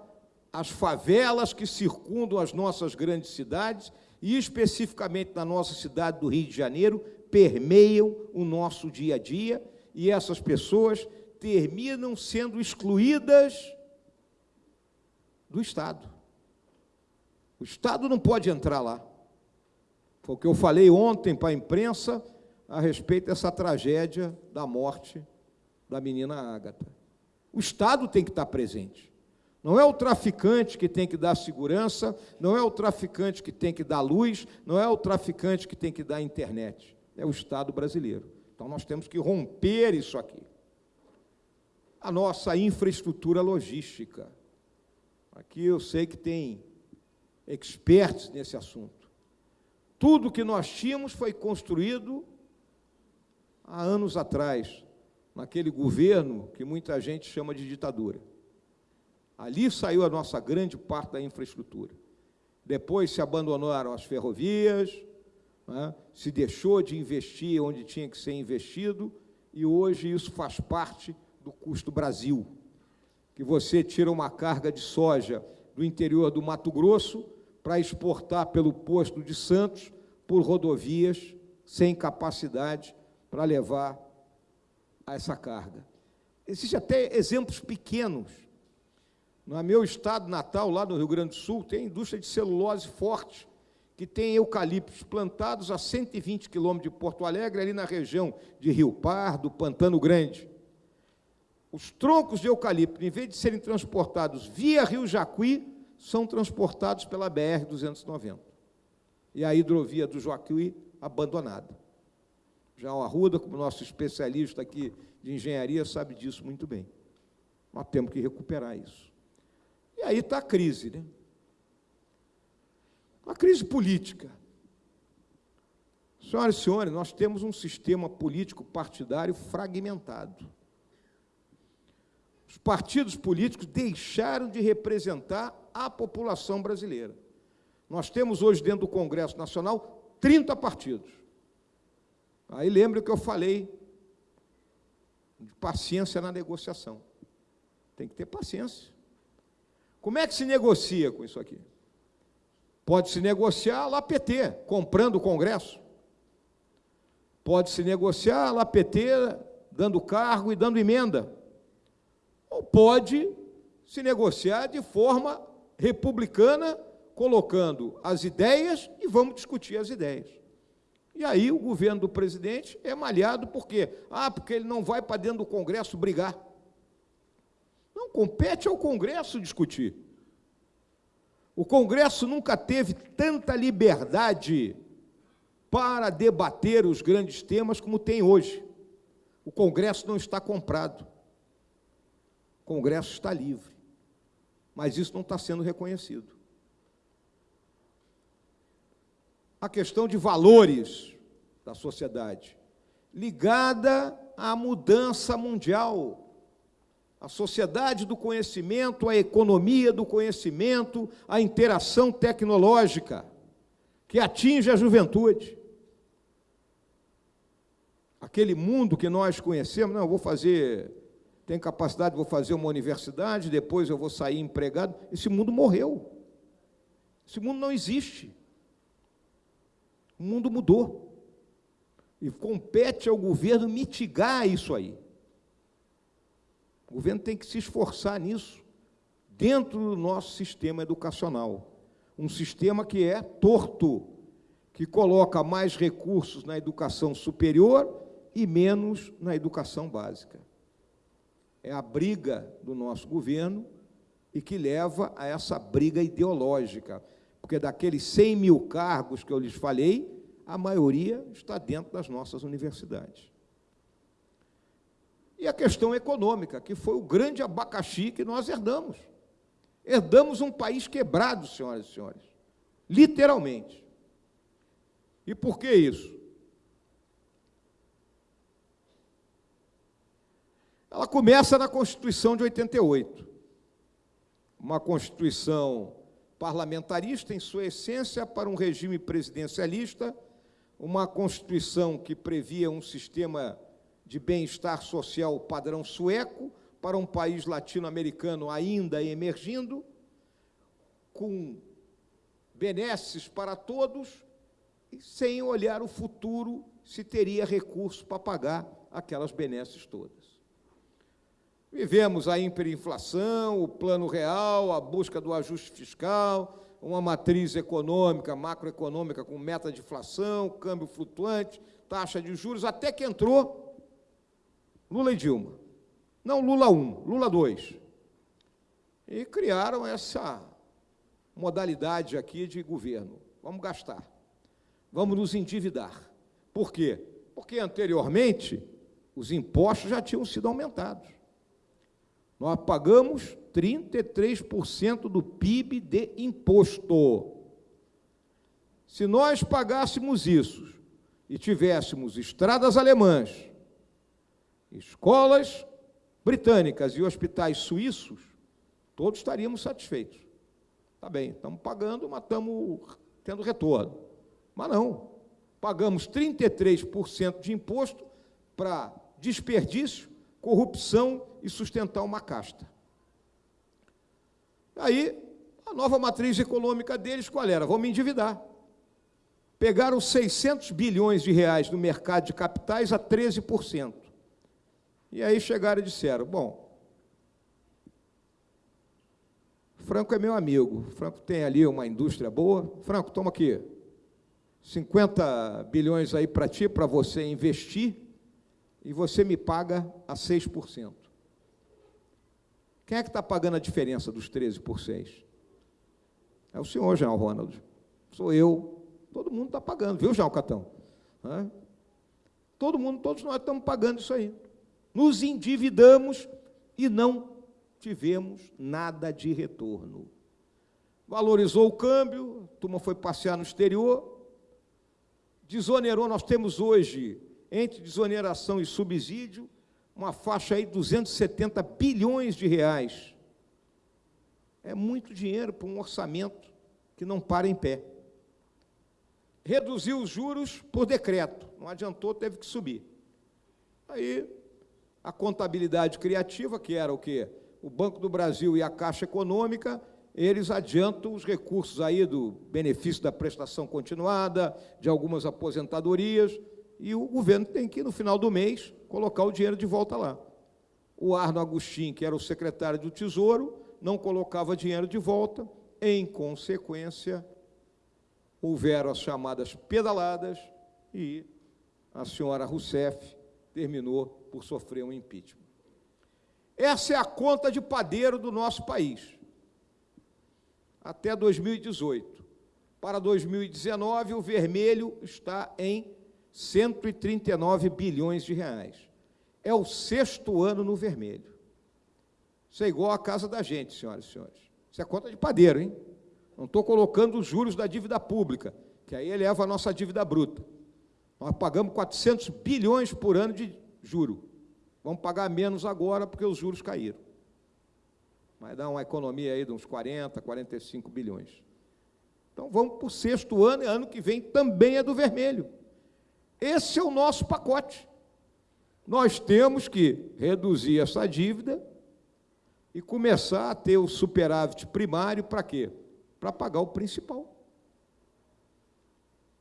às favelas que circundam as nossas grandes cidades e, especificamente na nossa cidade do Rio de Janeiro, permeiam o nosso dia a dia e essas pessoas terminam sendo excluídas do Estado. O Estado não pode entrar lá. Foi o que eu falei ontem para a imprensa a respeito dessa tragédia da morte da menina Ágata. O Estado tem que estar presente. Não é o traficante que tem que dar segurança, não é o traficante que tem que dar luz, não é o traficante que tem que dar internet. É o Estado brasileiro. Então nós temos que romper isso aqui. A nossa infraestrutura logística. Aqui eu sei que tem experts nesse assunto. Tudo que nós tínhamos foi construído há anos atrás, naquele governo que muita gente chama de ditadura. Ali saiu a nossa grande parte da infraestrutura. Depois se abandonaram as ferrovias, né? se deixou de investir onde tinha que ser investido, e hoje isso faz parte do custo Brasil. Que você tira uma carga de soja do interior do Mato Grosso para exportar pelo posto de Santos por rodovias sem capacidade para levar essa carga. Existem até exemplos pequenos. No meu estado natal, lá no Rio Grande do Sul, tem indústria de celulose forte, que tem eucaliptos plantados a 120 quilômetros de Porto Alegre, ali na região de Rio Pardo, Pantano Grande. Os troncos de eucalipto, em vez de serem transportados via Rio Jacuí, são transportados pela BR-290. E a hidrovia do Jacuí abandonada. Já o Arruda, como nosso especialista aqui de engenharia, sabe disso muito bem. Nós temos que recuperar isso. E aí está a crise, né? A crise política. Senhoras e senhores, nós temos um sistema político partidário fragmentado. Os partidos políticos deixaram de representar a população brasileira. Nós temos hoje, dentro do Congresso Nacional, 30 partidos. Aí lembre o que eu falei de paciência na negociação. Tem que ter paciência. Como é que se negocia com isso aqui? Pode se negociar lá PT, comprando o Congresso. Pode se negociar lá PT, dando cargo e dando emenda. Ou pode se negociar de forma republicana, colocando as ideias e vamos discutir as ideias. E aí o governo do presidente é malhado por quê? Ah, porque ele não vai para dentro do Congresso brigar. Não, compete ao Congresso discutir. O Congresso nunca teve tanta liberdade para debater os grandes temas como tem hoje. O Congresso não está comprado. Congresso está livre. Mas isso não está sendo reconhecido. a questão de valores da sociedade, ligada à mudança mundial, a sociedade do conhecimento, a economia do conhecimento, a interação tecnológica, que atinge a juventude. Aquele mundo que nós conhecemos, não, eu vou fazer, tenho capacidade, vou fazer uma universidade, depois eu vou sair empregado. Esse mundo morreu. Esse mundo não existe. O mundo mudou. E compete ao governo mitigar isso aí. O governo tem que se esforçar nisso, dentro do nosso sistema educacional. Um sistema que é torto, que coloca mais recursos na educação superior e menos na educação básica. É a briga do nosso governo e que leva a essa briga ideológica porque daqueles 100 mil cargos que eu lhes falei, a maioria está dentro das nossas universidades. E a questão econômica, que foi o grande abacaxi que nós herdamos. Herdamos um país quebrado, senhoras e senhores, literalmente. E por que isso? Ela começa na Constituição de 88. Uma Constituição parlamentarista, em sua essência, para um regime presidencialista, uma Constituição que previa um sistema de bem-estar social padrão sueco para um país latino-americano ainda emergindo, com benesses para todos, e sem olhar o futuro se teria recurso para pagar aquelas benesses todas. Vivemos a hiperinflação, o plano real, a busca do ajuste fiscal, uma matriz econômica, macroeconômica com meta de inflação, câmbio flutuante, taxa de juros, até que entrou Lula e Dilma. Não Lula 1, Lula 2. E criaram essa modalidade aqui de governo. Vamos gastar. Vamos nos endividar. Por quê? Porque anteriormente os impostos já tinham sido aumentados. Nós pagamos 33% do PIB de imposto. Se nós pagássemos isso e tivéssemos estradas alemãs, escolas britânicas e hospitais suíços, todos estaríamos satisfeitos. Tá bem, estamos pagando, mas estamos tendo retorno. Mas não. Pagamos 33% de imposto para desperdício, corrupção e sustentar uma casta. Aí, a nova matriz econômica deles qual era? Vamos endividar. Pegaram 600 bilhões de reais no mercado de capitais a 13%. E aí chegaram e disseram, bom, Franco é meu amigo, Franco tem ali uma indústria boa, Franco, toma aqui, 50 bilhões aí para ti, para você investir, e você me paga a 6%. Quem é que está pagando a diferença dos 13 por 6? É o senhor, Jean Ronald. Sou eu. Todo mundo está pagando, viu, Jean Catão? É? Todo mundo, todos nós estamos pagando isso aí. Nos endividamos e não tivemos nada de retorno. Valorizou o câmbio, a turma foi passear no exterior, desonerou, nós temos hoje, entre desoneração e subsídio, uma faixa aí de 270 bilhões de reais. É muito dinheiro para um orçamento que não para em pé. Reduziu os juros por decreto, não adiantou, teve que subir. Aí, a contabilidade criativa, que era o quê? O Banco do Brasil e a Caixa Econômica, eles adiantam os recursos aí do benefício da prestação continuada, de algumas aposentadorias, e o governo tem que, no final do mês, colocar o dinheiro de volta lá. O Arno Agostinho, que era o secretário do Tesouro, não colocava dinheiro de volta, em consequência, houveram as chamadas pedaladas e a senhora Rousseff terminou por sofrer um impeachment. Essa é a conta de padeiro do nosso país. Até 2018. Para 2019, o vermelho está em 139 bilhões de reais. É o sexto ano no vermelho. Isso é igual a casa da gente, senhoras e senhores. Isso é conta de padeiro, hein? Não estou colocando os juros da dívida pública, que aí eleva a nossa dívida bruta. Nós pagamos 400 bilhões por ano de juro. Vamos pagar menos agora porque os juros caíram. Vai dar uma economia aí de uns 40, 45 bilhões. Então vamos para o sexto ano, e ano que vem também é do vermelho. Esse é o nosso pacote. Nós temos que reduzir essa dívida e começar a ter o superávit primário para quê? Para pagar o principal.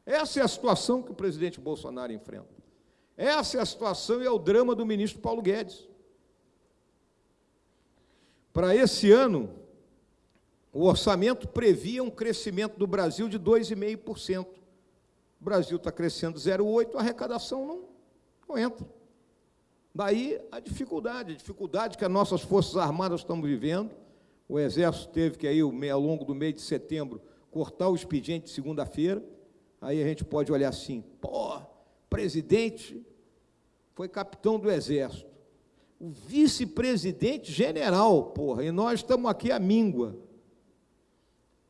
Essa é a situação que o presidente Bolsonaro enfrenta. Essa é a situação e é o drama do ministro Paulo Guedes. Para esse ano, o orçamento previa um crescimento do Brasil de 2,5%. O Brasil está crescendo 0,8%, a arrecadação não, não entra. Daí a dificuldade, a dificuldade que as nossas Forças Armadas estão vivendo. O Exército teve que, aí, ao longo do mês de setembro, cortar o expediente de segunda-feira. Aí a gente pode olhar assim, pô, presidente foi capitão do Exército. O vice-presidente general, porra, e nós estamos aqui à míngua.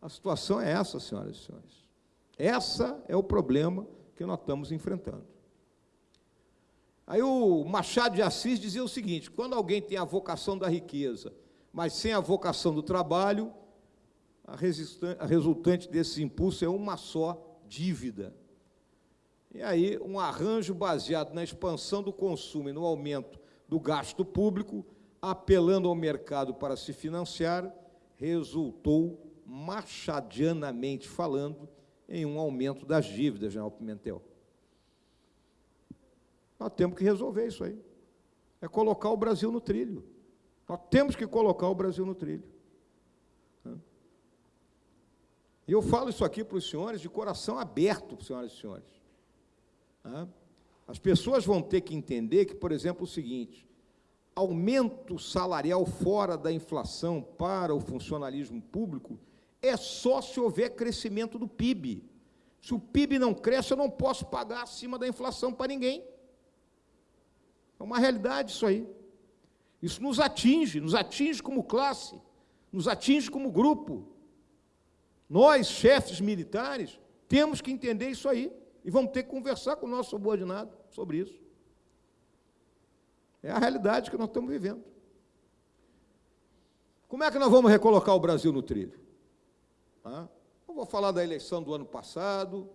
A situação é essa, senhoras e senhores. Essa é o problema que nós estamos enfrentando. Aí o Machado de Assis dizia o seguinte: quando alguém tem a vocação da riqueza, mas sem a vocação do trabalho, a, resultante desse impulso é uma só dívida. E aí, um arranjo baseado na expansão do consumo e no aumento do gasto público, apelando ao mercado para se financiar, resultou, machadianamente falando, em um aumento das dívidas, General Pimentel. Nós temos que resolver isso aí. É colocar o Brasil no trilho. Nós temos que colocar o Brasil no trilho. E eu falo isso aqui para os senhores de coração aberto, senhoras e senhores. As pessoas vão ter que entender que, por exemplo, o seguinte: aumento salarial fora da inflação para o funcionalismo público é só se houver crescimento do PIB. Se o PIB não cresce, eu não posso pagar acima da inflação para ninguém. É uma realidade isso aí. Isso nos atinge, nos atinge como classe, nos atinge como grupo. Nós, chefes militares, temos que entender isso aí e vamos ter que conversar com o nosso subordinado sobre isso. É a realidade que nós estamos vivendo. Como é que nós vamos recolocar o Brasil no trilho? Eu vou falar da eleição do ano passado.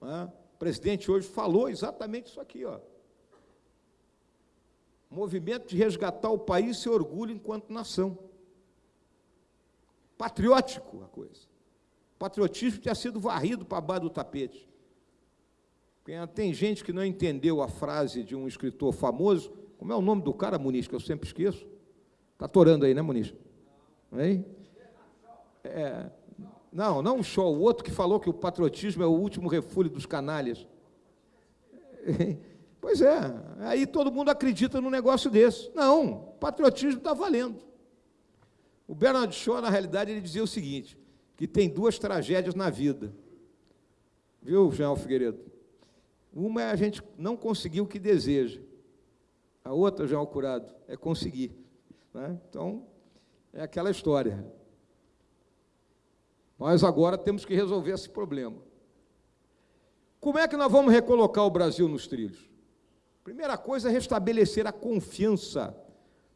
O presidente hoje falou exatamente isso aqui. Ó. Movimento de resgatar o país e orgulho enquanto nação. Patriótico a coisa. patriotismo tinha sido varrido para baixo do tapete. Tem gente que não entendeu a frase de um escritor famoso. Como é o nome do cara, Muniz, que eu sempre esqueço? Está atorando aí, né, Muniz? Hein? É, não, não o show, o outro que falou que o patriotismo é o último refúgio dos canalhas. Pois é, aí todo mundo acredita num negócio desse. Não, patriotismo está valendo. O Bernard Shaw, na realidade, ele dizia o seguinte, que tem duas tragédias na vida. Viu, Jean Figueiredo? Uma é a gente não conseguir o que deseja. A outra, Jean Curado, é conseguir. Né? Então, é aquela história. Nós agora temos que resolver esse problema. Como é que nós vamos recolocar o Brasil nos trilhos? Primeira coisa é restabelecer a confiança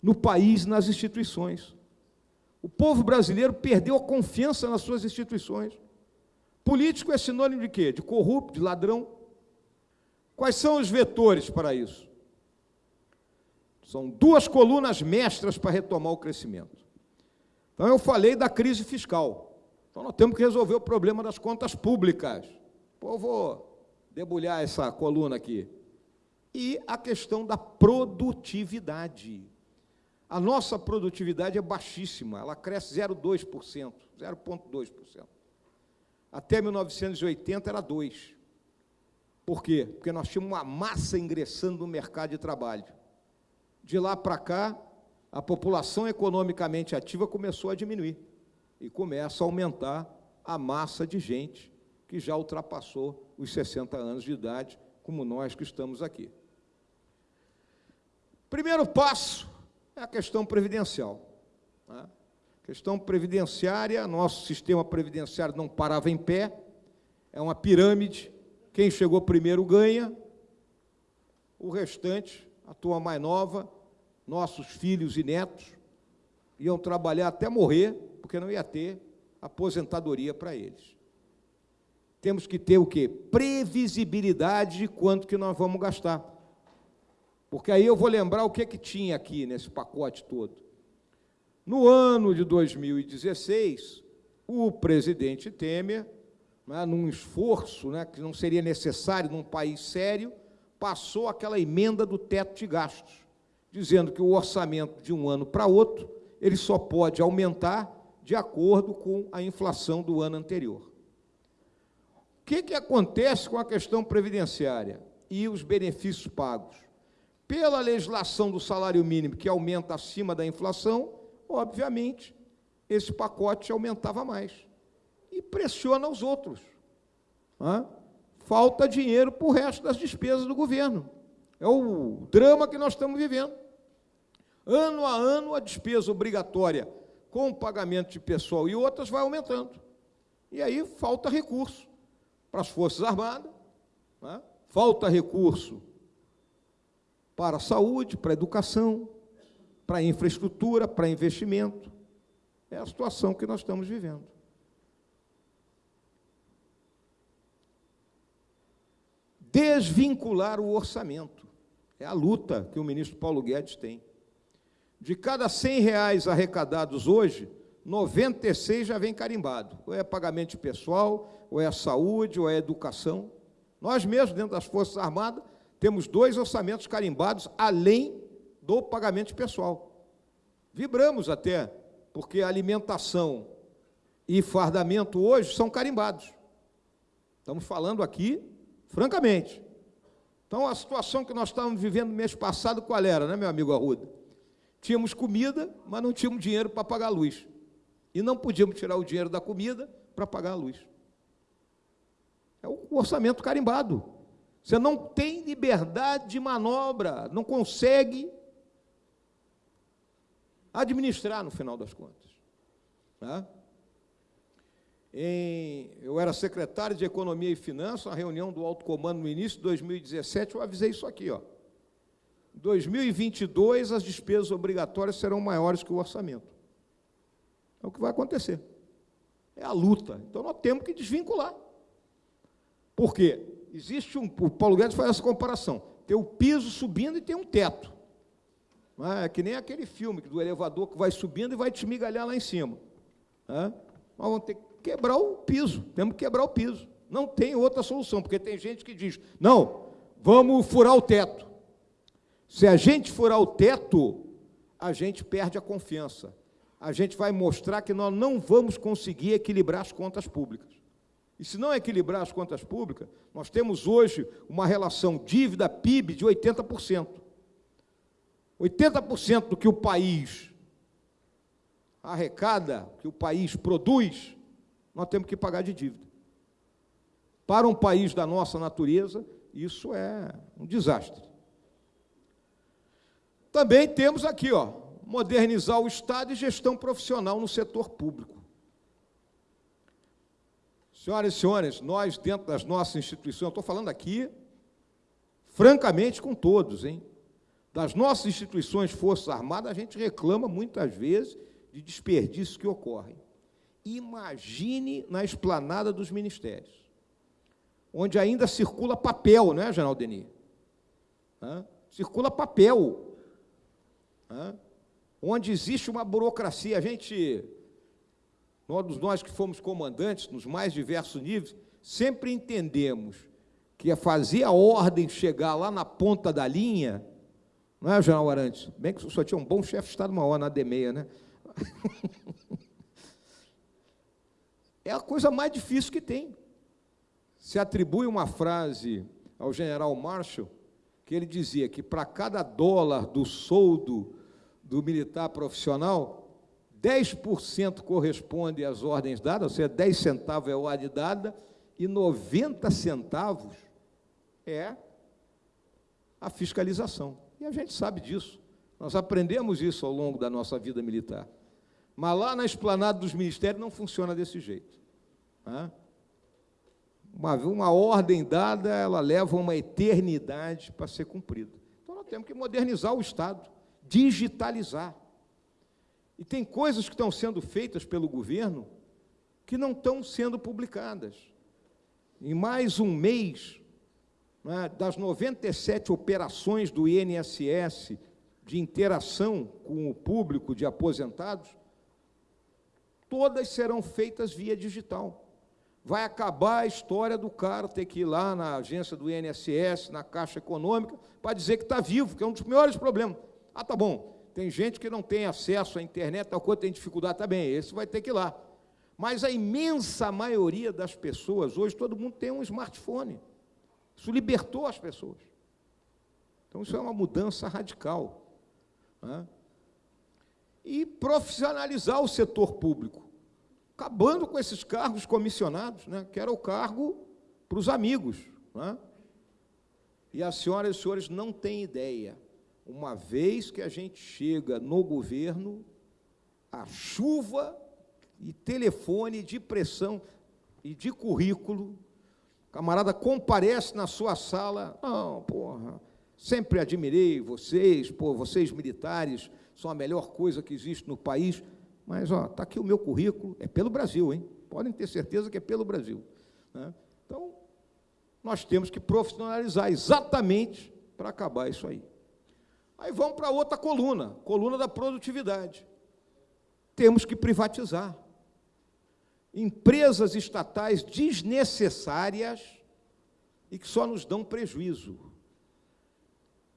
no país, nas instituições. O povo brasileiro perdeu a confiança nas suas instituições. Político é sinônimo de quê? De corrupto, de ladrão. Quais são os vetores para isso? São duas colunas mestras para retomar o crescimento. Então, eu falei da crise fiscal. Então, nós temos que resolver o problema das contas públicas. Pô, vou debulhar essa coluna aqui. E a questão da produtividade. A nossa produtividade é baixíssima, ela cresce 0,2%, 0,2%. Até 1980 era 2%. Por quê? Porque nós tínhamos uma massa ingressando no mercado de trabalho. De lá para cá, a população economicamente ativa começou a diminuir e começa a aumentar a massa de gente que já ultrapassou os 60 anos de idade, como nós que estamos aqui. Primeiro passo é a questão previdencial. Né? Questão previdenciária, nosso sistema previdenciário não parava em pé, é uma pirâmide, quem chegou primeiro ganha, o restante, a turma mais nova, nossos filhos e netos, iam trabalhar até morrer, porque não ia ter aposentadoria para eles. Temos que ter o quê? Previsibilidade de quanto que nós vamos gastar. Porque aí eu vou lembrar o que, que tinha aqui nesse pacote todo. No ano de 2016, o presidente Temer, né, num esforço né, que não seria necessário num país sério, passou aquela emenda do teto de gastos, dizendo que o orçamento de um ano para outro ele só pode aumentar de acordo com a inflação do ano anterior. O que, que acontece com a questão previdenciária e os benefícios pagos? Pela legislação do salário mínimo, que aumenta acima da inflação, obviamente, esse pacote aumentava mais. E pressiona os outros. Falta dinheiro para o resto das despesas do governo. É o drama que nós estamos vivendo. Ano a ano, a despesa obrigatória com o pagamento de pessoal e outras vai aumentando. E aí falta recurso para as Forças Armadas, né? falta recurso para a saúde, para a educação, para a infraestrutura, para investimento. É a situação que nós estamos vivendo. desvincular o orçamento. É a luta que o ministro Paulo Guedes tem. De cada 100 reais arrecadados hoje, 96 já vem carimbado. Ou é pagamento pessoal, ou é saúde, ou é educação. Nós mesmos, dentro das Forças Armadas, temos dois orçamentos carimbados, além do pagamento pessoal. Vibramos até, porque alimentação e fardamento hoje são carimbados. Estamos falando aqui, francamente. Então, a situação que nós estávamos vivendo no mês passado, qual era, né, meu amigo Arruda? Tínhamos comida, mas não tínhamos dinheiro para pagar a luz. E não podíamos tirar o dinheiro da comida para pagar a luz. É o orçamento carimbado. Você não tem liberdade de manobra, não consegue administrar no final das contas. Tá? Em, eu era secretário de Economia e Finanças, a reunião do alto comando no início de 2017, eu avisei isso aqui. Ó. Em 2022, as despesas obrigatórias serão maiores que o orçamento. É o que vai acontecer. É a luta. Então, nós temos que desvincular. Por quê? Existe um... O Paulo Guedes faz essa comparação. Tem o piso subindo e tem um teto. É que nem aquele filme do elevador que vai subindo e vai te esmigalhar lá em cima. É? Nós vamos ter que quebrar o piso, temos que quebrar o piso. Não tem outra solução, porque tem gente que diz, não, vamos furar o teto. Se a gente furar o teto, a gente perde a confiança. A gente vai mostrar que nós não vamos conseguir equilibrar as contas públicas. E se não equilibrar as contas públicas, nós temos hoje uma relação dívida-PIB de 80%. 80% do que o país arrecada, que o país produz, nós temos que pagar de dívida. Para um país da nossa natureza, isso é um desastre. Também temos aqui, ó, modernizar o Estado e gestão profissional no setor público. Senhoras e senhores, nós, dentro das nossas instituições, estou falando aqui, francamente, com todos, hein? Das nossas instituições, Forças Armadas, a gente reclama muitas vezes de desperdícios que ocorrem. Imagine na esplanada dos ministérios, onde ainda circula papel, não é, General Denis? Hã? Circula papel. Hã? Onde existe uma burocracia. A gente, todos nós que fomos comandantes, nos mais diversos níveis, sempre entendemos que fazer a ordem chegar lá na ponta da linha não é, General Arantes? Bem que senhor tinha um bom chefe de Estado-Maior na D6, né? é a coisa mais difícil que tem. Se atribui uma frase ao general Marshall, que ele dizia que para cada dólar do soldo do militar profissional, 10% corresponde às ordens dadas, ou seja, 10 centavos é a ordem dada, e 90 centavos é a fiscalização. E a gente sabe disso. Nós aprendemos isso ao longo da nossa vida militar. Mas lá na esplanada dos ministérios não funciona desse jeito. Uma, uma ordem dada, ela leva uma eternidade para ser cumprida. Então nós temos que modernizar o Estado, digitalizar. E tem coisas que estão sendo feitas pelo governo que não estão sendo publicadas. Em mais um mês, né, das 97 operações do INSS de interação com o público de aposentados, todas serão feitas via digital. Vai acabar a história do cara ter que ir lá na agência do INSS, na Caixa Econômica, para dizer que está vivo, que é um dos maiores problemas. Ah, tá bom, tem gente que não tem acesso à internet, tal coisa, tem dificuldade, tá bem, esse vai ter que ir lá. Mas a imensa maioria das pessoas, hoje todo mundo tem um smartphone. Isso libertou as pessoas. Então, isso é uma mudança radical. Né? E profissionalizar o setor público, acabando com esses cargos comissionados, né? que era o cargo para os amigos. Né? E as senhoras e senhores não têm ideia. Uma vez que a gente chega no governo, a chuva e telefone de pressão e de currículo camarada comparece na sua sala, não, porra, sempre admirei vocês, pô, vocês militares são a melhor coisa que existe no país, mas ó, está aqui o meu currículo, é pelo Brasil, hein? Podem ter certeza que é pelo Brasil. Né? Então, nós temos que profissionalizar exatamente para acabar isso aí. Aí vamos para outra coluna, coluna da produtividade. Temos que privatizar. Empresas estatais desnecessárias e que só nos dão prejuízo.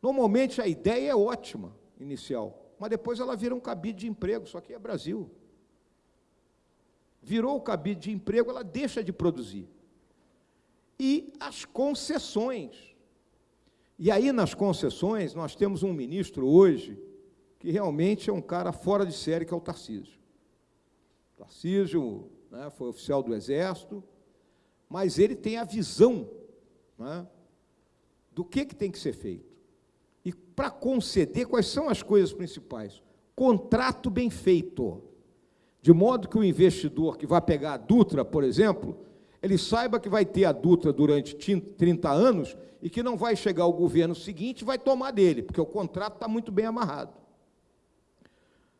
Normalmente a ideia é ótima, inicial, mas depois ela vira um cabide de emprego, só que é Brasil. Virou o cabide de emprego, ela deixa de produzir. E as concessões. E aí, nas concessões, nós temos um ministro hoje que realmente é um cara fora de série, que é o Tarcísio. Tarcísio né, foi oficial do Exército, mas ele tem a visão né, do que, que tem que ser feito. E para conceder, quais são as coisas principais? Contrato bem feito. De modo que o investidor que vai pegar a Dutra, por exemplo, ele saiba que vai ter a Dutra durante 30 anos e que não vai chegar o governo seguinte e vai tomar dele, porque o contrato está muito bem amarrado.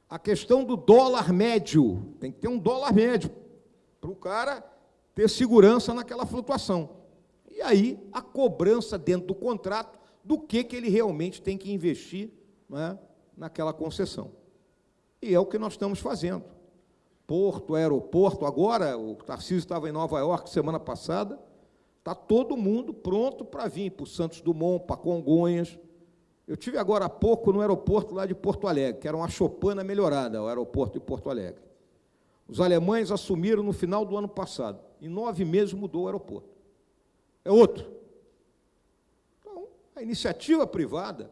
A questão do dólar médio, tem que ter um dólar médio para o cara ter segurança naquela flutuação. E aí a cobrança dentro do contrato do que, que ele realmente tem que investir é, naquela concessão. E é o que nós estamos fazendo. Porto, aeroporto, agora, o Tarcísio estava em Nova York semana passada, está todo mundo pronto para vir para o Santos Dumont, para Congonhas. Eu tive agora há pouco no aeroporto lá de Porto Alegre, que era uma chopana melhorada, o aeroporto de Porto Alegre. Os alemães assumiram no final do ano passado. Em nove meses mudou o aeroporto. É outro. Então, a iniciativa privada,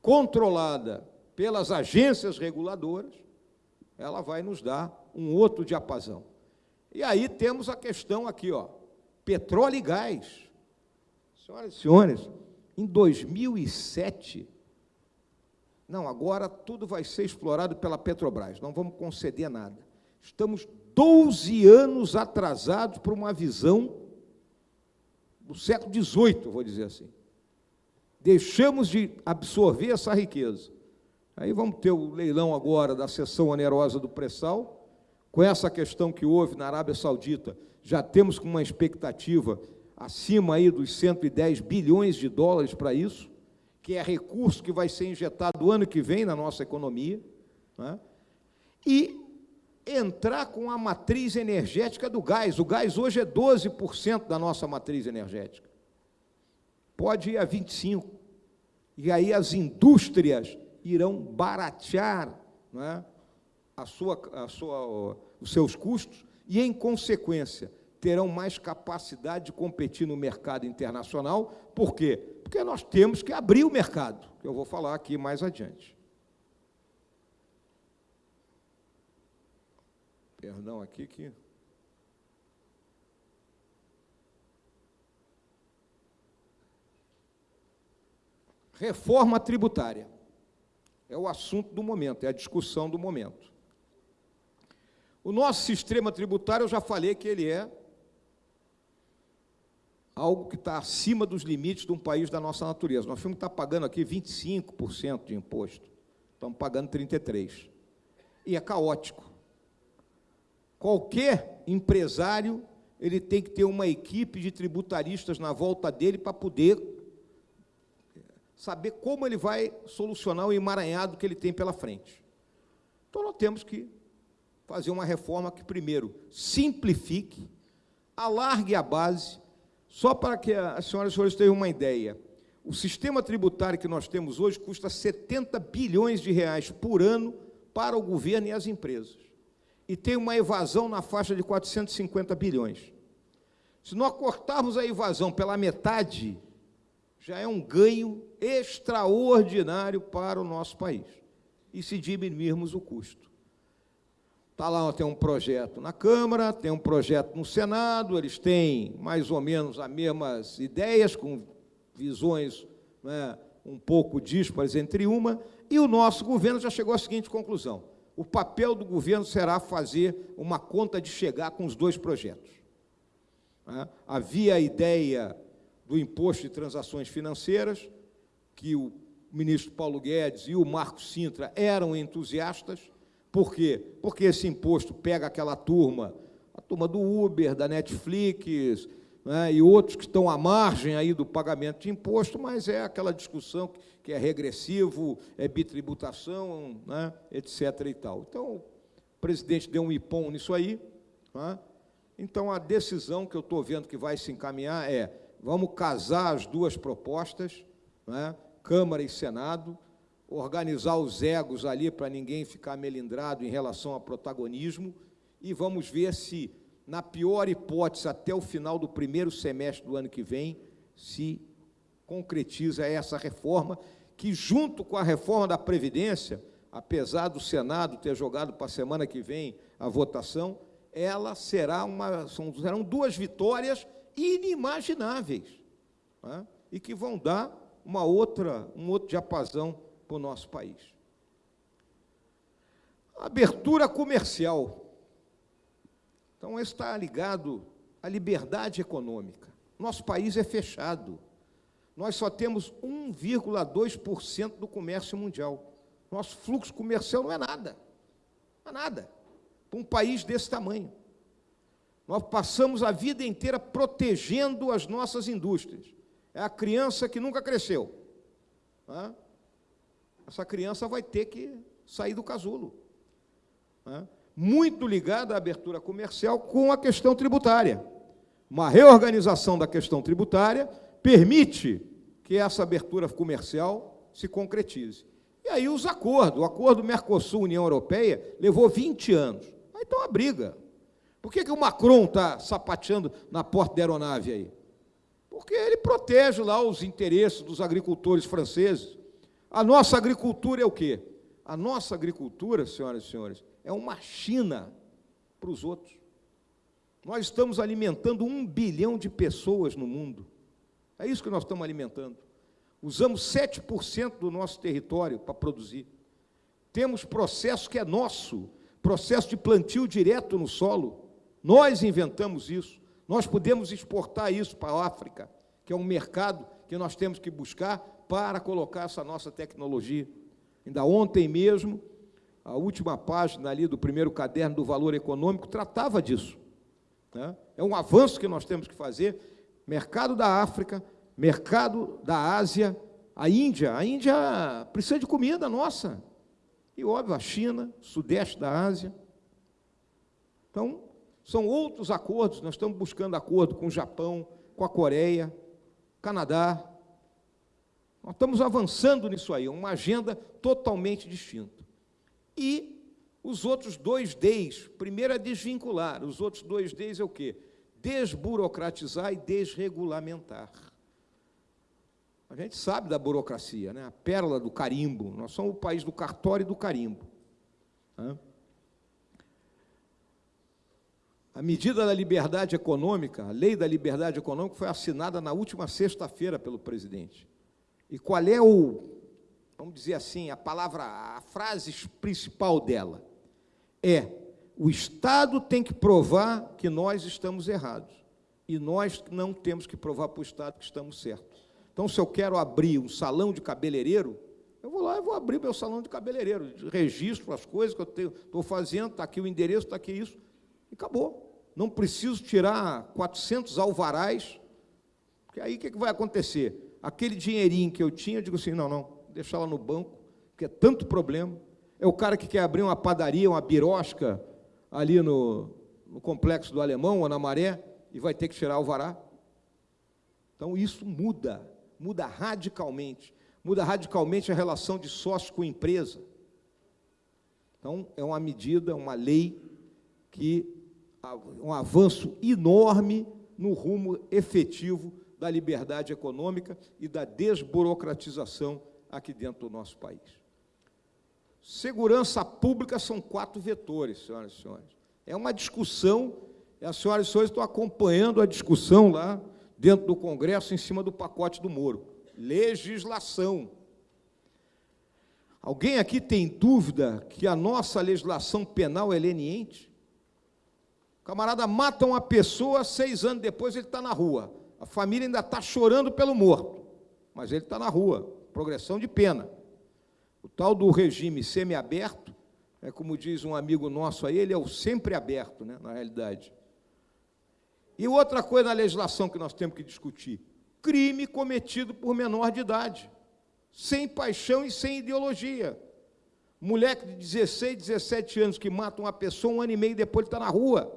controlada pelas agências reguladoras, ela vai nos dar um outro diapasão. E aí temos a questão aqui, ó, petróleo e gás. Senhoras e senhores, em 2007, não, agora tudo vai ser explorado pela Petrobras, não vamos conceder nada. Estamos 12 anos atrasados para uma visão do século XVIII, vou dizer assim. Deixamos de absorver essa riqueza. Aí vamos ter o leilão agora da seção onerosa do pré-sal, com essa questão que houve na Arábia Saudita, já temos com uma expectativa acima aí dos 110 bilhões de dólares para isso, que é recurso que vai ser injetado ano que vem na nossa economia, né? e entrar com a matriz energética do gás. O gás hoje é 12% da nossa matriz energética. Pode ir a 25%. E aí as indústrias irão baratear é, a sua, a sua, os seus custos e, em consequência, terão mais capacidade de competir no mercado internacional. Por quê? Porque nós temos que abrir o mercado, que eu vou falar aqui mais adiante. Perdão aqui que. Reforma tributária. É o assunto do momento, é a discussão do momento. O nosso sistema tributário, eu já falei que ele é algo que está acima dos limites de um país da nossa natureza. Nós temos que estar pagando aqui 25% de imposto. Estamos pagando 33%. E é caótico. Qualquer empresário ele tem que ter uma equipe de tributaristas na volta dele para poder saber como ele vai solucionar o emaranhado que ele tem pela frente. Então, nós temos que fazer uma reforma que, primeiro, simplifique, alargue a base, só para que as senhoras e senhores tenham uma ideia. O sistema tributário que nós temos hoje custa 70 bilhões de reais por ano para o governo e as empresas e tem uma evasão na faixa de 450 bilhões. Se nós cortarmos a evasão pela metade, já é um ganho extraordinário para o nosso país. E se diminuirmos o custo. Está lá, tem um projeto na Câmara, tem um projeto no Senado, eles têm mais ou menos as mesmas ideias, com visões né, um pouco díspares entre uma, e o nosso governo já chegou à seguinte conclusão o papel do governo será fazer uma conta de chegar com os dois projetos. Né? Havia a ideia do imposto de transações financeiras, que o ministro Paulo Guedes e o Marco Sintra eram entusiastas. Por quê? Porque esse imposto pega aquela turma, a turma do Uber, da Netflix, né, e outros que estão à margem aí do pagamento de imposto, mas é aquela discussão que é regressivo, é bitributação, né, etc. e tal. Então, o presidente deu um ipom nisso aí. Né, então, a decisão que eu estou vendo que vai se encaminhar é vamos casar as duas propostas, né, Câmara e Senado, organizar os egos ali para ninguém ficar melindrado em relação a protagonismo, e vamos ver se na pior hipótese, até o final do primeiro semestre do ano que vem, se concretiza essa reforma, que, junto com a reforma da Previdência, apesar do Senado ter jogado para a semana que vem a votação, ela será uma, são, serão duas vitórias inimagináveis, né? e que vão dar uma outra, um outro diapasão para o nosso país. Abertura comercial. Então, está ligado à liberdade econômica. Nosso país é fechado. Nós só temos 1,2% do comércio mundial. Nosso fluxo comercial não é nada. Não é nada. Para um país desse tamanho. Nós passamos a vida inteira protegendo as nossas indústrias. É a criança que nunca cresceu. Essa criança vai ter que sair do casulo muito ligada à abertura comercial com a questão tributária. Uma reorganização da questão tributária permite que essa abertura comercial se concretize. E aí os acordos, o acordo Mercosul-União Europeia levou 20 anos. Aí está uma briga. Por que, que o Macron está sapateando na porta da aeronave aí? Porque ele protege lá os interesses dos agricultores franceses. A nossa agricultura é o quê? A nossa agricultura, senhoras e senhores, é uma China para os outros. Nós estamos alimentando um bilhão de pessoas no mundo. É isso que nós estamos alimentando. Usamos 7% do nosso território para produzir. Temos processo que é nosso, processo de plantio direto no solo. Nós inventamos isso. Nós podemos exportar isso para a África, que é um mercado que nós temos que buscar para colocar essa nossa tecnologia. Ainda ontem mesmo, a última página ali do primeiro caderno do valor econômico tratava disso. Né? É um avanço que nós temos que fazer. Mercado da África, mercado da Ásia, a Índia. A Índia precisa de comida nossa. E, óbvio, a China, sudeste da Ásia. Então, são outros acordos. Nós estamos buscando acordo com o Japão, com a Coreia, Canadá. Nós estamos avançando nisso aí, uma agenda totalmente distinta. E os outros dois Ds, primeiro é desvincular, os outros dois Ds é o quê? Desburocratizar e desregulamentar. A gente sabe da burocracia, né? a pérola do carimbo. Nós somos o país do cartório e do carimbo. A medida da liberdade econômica, a lei da liberdade econômica, foi assinada na última sexta-feira pelo presidente. E qual é o vamos dizer assim, a palavra, a frase principal dela é: o Estado tem que provar que nós estamos errados e nós não temos que provar para o Estado que estamos certos. Então, se eu quero abrir um salão de cabeleireiro, eu vou lá e vou abrir meu salão de cabeleireiro, registro as coisas que eu estou fazendo, está aqui o endereço, está aqui isso, e acabou. Não preciso tirar 400 alvarás, porque aí o que, que vai acontecer? Aquele dinheirinho que eu tinha, eu digo assim, não, não, deixar lá no banco, porque é tanto problema. É o cara que quer abrir uma padaria, uma birosca, ali no, no complexo do Alemão, ou na Maré, e vai ter que tirar o vará. Então, isso muda, muda radicalmente. Muda radicalmente a relação de sócio com empresa. Então, é uma medida, uma lei que um avanço enorme no rumo efetivo da liberdade econômica e da desburocratização aqui dentro do nosso país. Segurança pública são quatro vetores, senhoras e senhores. É uma discussão, as senhoras e senhores estão acompanhando a discussão lá dentro do Congresso em cima do pacote do Moro. Legislação. Alguém aqui tem dúvida que a nossa legislação penal é leniente? O camarada mata uma pessoa, seis anos depois ele está na rua. A família ainda está chorando pelo morto, mas ele está na rua progressão de pena. O tal do regime semiaberto, é como diz um amigo nosso aí, ele é o sempre aberto, né, na realidade. E outra coisa na legislação que nós temos que discutir: crime cometido por menor de idade, sem paixão e sem ideologia. Moleque de 16, 17 anos que mata uma pessoa, um ano e meio depois ele está na rua.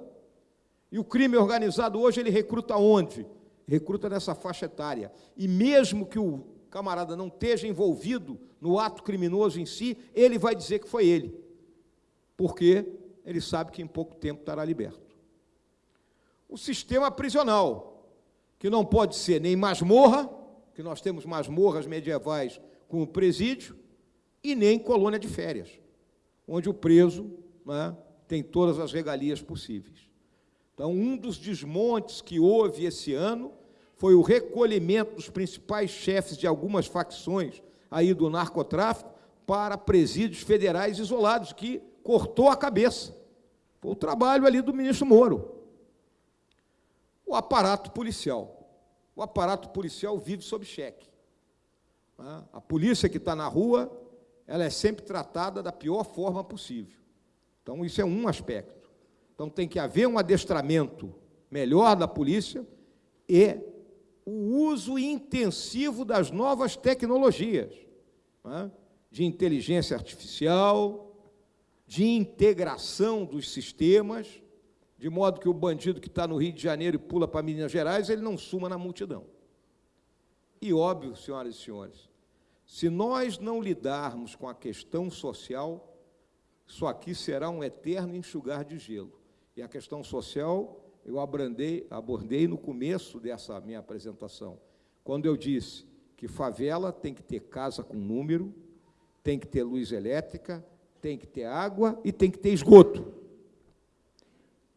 E o crime organizado hoje ele recruta onde? Recruta nessa faixa etária. E mesmo que o camarada não esteja envolvido no ato criminoso em si, ele vai dizer que foi ele. Porque ele sabe que em pouco tempo estará liberto. O sistema prisional, que não pode ser nem masmorra, que nós temos masmorras medievais com o presídio, e nem colônia de férias, onde o preso né, tem todas as regalias possíveis. Então, um dos desmontes que houve esse ano foi o recolhimento dos principais chefes de algumas facções aí do narcotráfico para presídios federais isolados, que cortou a cabeça. Foi o trabalho ali do ministro Moro. O aparato policial. O aparato policial vive sob cheque. Né? A polícia que está na rua ela é sempre tratada da pior forma possível. Então, isso é um aspecto. Então, tem que haver um adestramento melhor da polícia e o uso intensivo das novas tecnologias, é? de inteligência artificial, de integração dos sistemas, de modo que o bandido que está no Rio de Janeiro e pula para Minas Gerais, ele não suma na multidão. E óbvio, senhoras e senhores, se nós não lidarmos com a questão social, isso aqui será um eterno enxugar de gelo. E a questão social eu abrandei, abordei no começo dessa minha apresentação, quando eu disse que favela tem que ter casa com número, tem que ter luz elétrica, tem que ter água e tem que ter esgoto.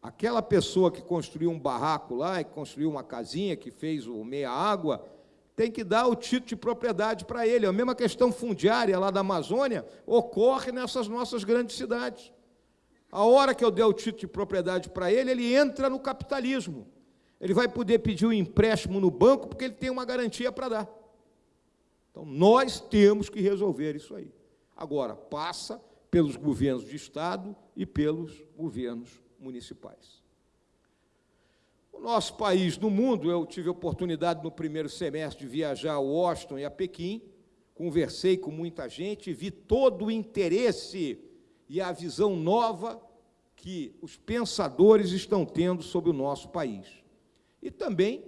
Aquela pessoa que construiu um barraco lá, que construiu uma casinha, que fez o meia água, tem que dar o título de propriedade para ele. A mesma questão fundiária lá da Amazônia ocorre nessas nossas grandes cidades. A hora que eu der o título de propriedade para ele, ele entra no capitalismo. Ele vai poder pedir um empréstimo no banco porque ele tem uma garantia para dar. Então, nós temos que resolver isso aí. Agora, passa pelos governos de Estado e pelos governos municipais. O nosso país no mundo, eu tive a oportunidade no primeiro semestre de viajar a Washington e a Pequim, conversei com muita gente, vi todo o interesse e a visão nova que os pensadores estão tendo sobre o nosso país. E também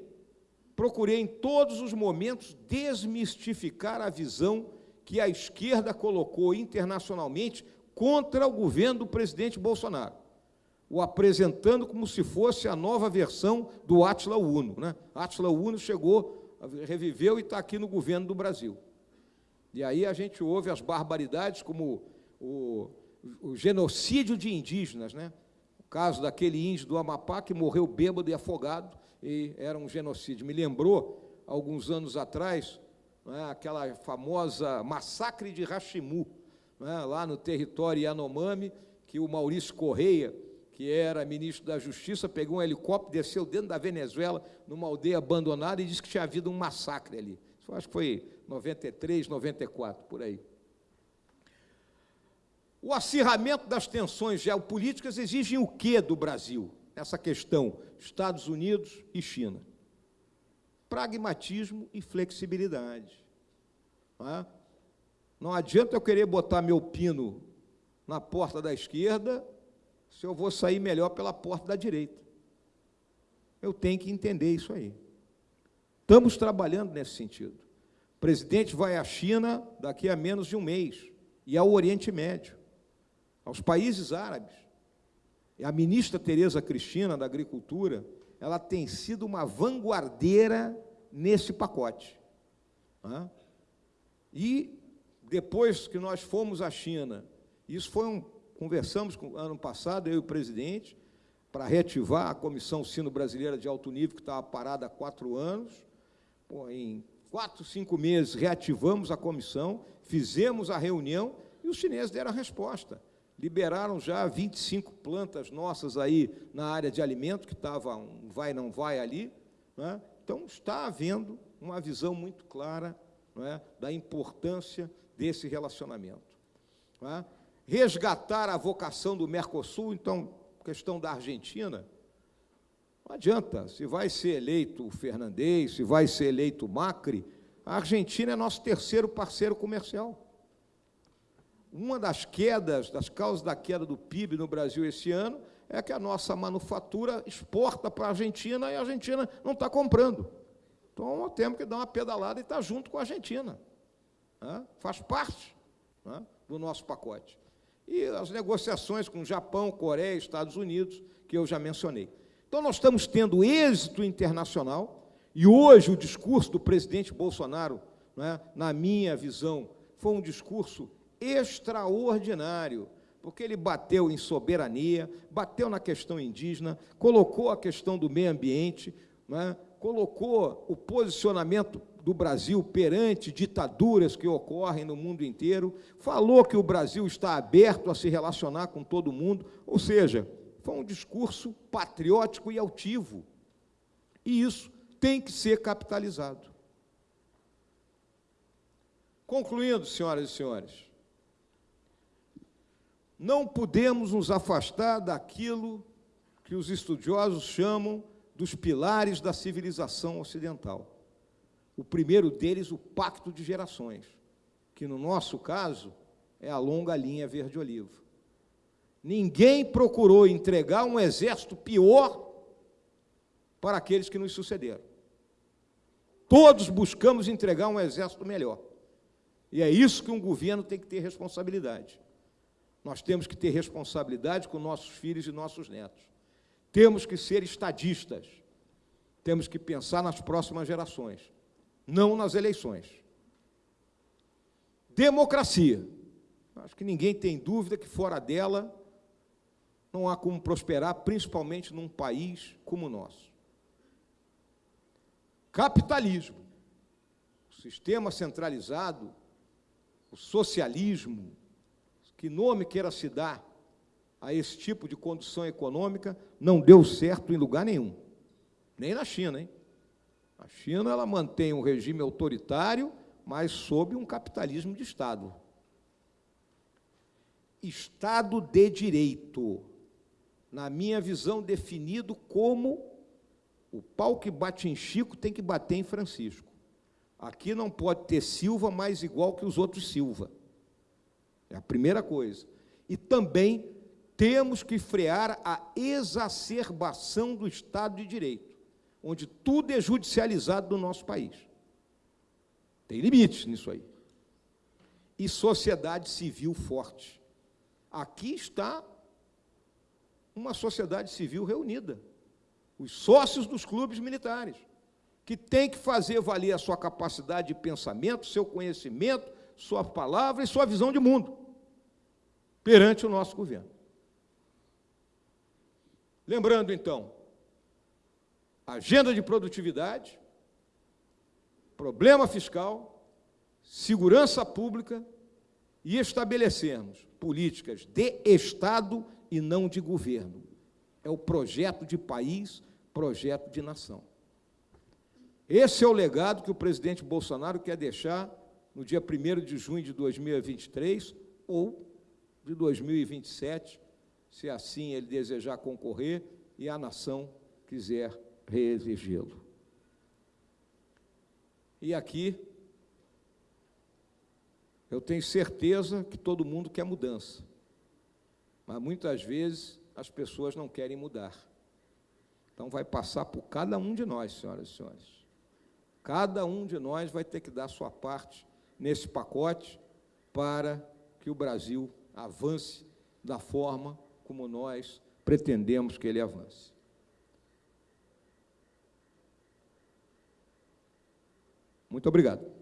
procurei em todos os momentos desmistificar a visão que a esquerda colocou internacionalmente contra o governo do presidente Bolsonaro o apresentando como se fosse a nova versão do Atila Uno. Né? Atila Uno chegou, reviveu e está aqui no governo do Brasil. E aí a gente ouve as barbaridades como o, o genocídio de indígenas, né? o caso daquele índio do Amapá que morreu bêbado e afogado, e era um genocídio. Me lembrou, alguns anos atrás, né, aquela famosa massacre de Rachimu, né, lá no território Yanomami, que o Maurício Correia, que era ministro da Justiça, pegou um helicóptero, desceu dentro da Venezuela, numa aldeia abandonada, e disse que tinha havido um massacre ali. Acho que foi 93, 94, por aí. O acirramento das tensões geopolíticas exige o que do Brasil? Essa questão, Estados Unidos e China. Pragmatismo e flexibilidade. É? Não adianta eu querer botar meu pino na porta da esquerda se eu vou sair melhor pela porta da direita. Eu tenho que entender isso aí. Estamos trabalhando nesse sentido. O presidente vai à China daqui a menos de um mês e ao Oriente Médio, aos países árabes. E a ministra Tereza Cristina, da Agricultura, ela tem sido uma vanguardeira nesse pacote. E depois que nós fomos à China, isso foi um Conversamos com, ano passado, eu e o presidente, para reativar a Comissão Sino Brasileira de Alto Nível, que estava parada há quatro anos. Pô, em quatro, cinco meses, reativamos a comissão, fizemos a reunião e os chineses deram a resposta. Liberaram já 25 plantas nossas aí na área de alimento, que estava um vai, não vai ali. Né? Então, está havendo uma visão muito clara é, da importância desse relacionamento. É? resgatar a vocação do Mercosul, então, questão da Argentina. Não adianta, se vai ser eleito o Fernandes, se vai ser eleito o Macri, a Argentina é nosso terceiro parceiro comercial. Uma das quedas, das causas da queda do PIB no Brasil esse ano, é que a nossa manufatura exporta para a Argentina e a Argentina não está comprando. Então, temos que dar uma pedalada e estar junto com a Argentina. Né? Faz parte né, do nosso pacote. E as negociações com Japão, Coreia, Estados Unidos, que eu já mencionei. Então, nós estamos tendo êxito internacional, e hoje o discurso do presidente Bolsonaro, né, na minha visão, foi um discurso extraordinário, porque ele bateu em soberania, bateu na questão indígena, colocou a questão do meio ambiente, né, colocou o posicionamento do Brasil perante ditaduras que ocorrem no mundo inteiro, falou que o Brasil está aberto a se relacionar com todo mundo, ou seja, foi um discurso patriótico e altivo. E isso tem que ser capitalizado. Concluindo, senhoras e senhores, não podemos nos afastar daquilo que os estudiosos chamam dos pilares da civilização ocidental. O primeiro deles, o pacto de gerações, que no nosso caso é a longa linha verde-olivo. Ninguém procurou entregar um exército pior para aqueles que nos sucederam. Todos buscamos entregar um exército melhor. E é isso que um governo tem que ter responsabilidade. Nós temos que ter responsabilidade com nossos filhos e nossos netos. Temos que ser estadistas. Temos que pensar nas próximas gerações, não nas eleições. Democracia. Acho que ninguém tem dúvida que fora dela não há como prosperar, principalmente num país como o nosso. Capitalismo. O sistema centralizado, o socialismo, que nome queira se dar a esse tipo de condição econômica, não deu certo em lugar nenhum. Nem na China, hein? A China ela mantém um regime autoritário, mas sob um capitalismo de Estado. Estado de direito, na minha visão, definido como o pau que bate em Chico tem que bater em Francisco. Aqui não pode ter Silva mais igual que os outros Silva. É a primeira coisa. E também temos que frear a exacerbação do Estado de Direito, onde tudo é judicializado no nosso país. Tem limites nisso aí. E sociedade civil forte. Aqui está uma sociedade civil reunida. Os sócios dos clubes militares, que tem que fazer valer a sua capacidade de pensamento, seu conhecimento, sua palavra e sua visão de mundo perante o nosso governo. Lembrando, então, agenda de produtividade, problema fiscal, segurança pública e estabelecermos políticas de Estado e não de governo. É o projeto de país, projeto de nação. Esse é o legado que o presidente Bolsonaro quer deixar no dia 1 de junho de 2023 ou de 2027, se assim ele desejar concorrer e a nação quiser reelegê-lo. E aqui, eu tenho certeza que todo mundo quer mudança, mas muitas vezes as pessoas não querem mudar. Então vai passar por cada um de nós, senhoras e senhores. Cada um de nós vai ter que dar sua parte nesse pacote para que o Brasil avance da forma como nós pretendemos que ele avance. Muito obrigado.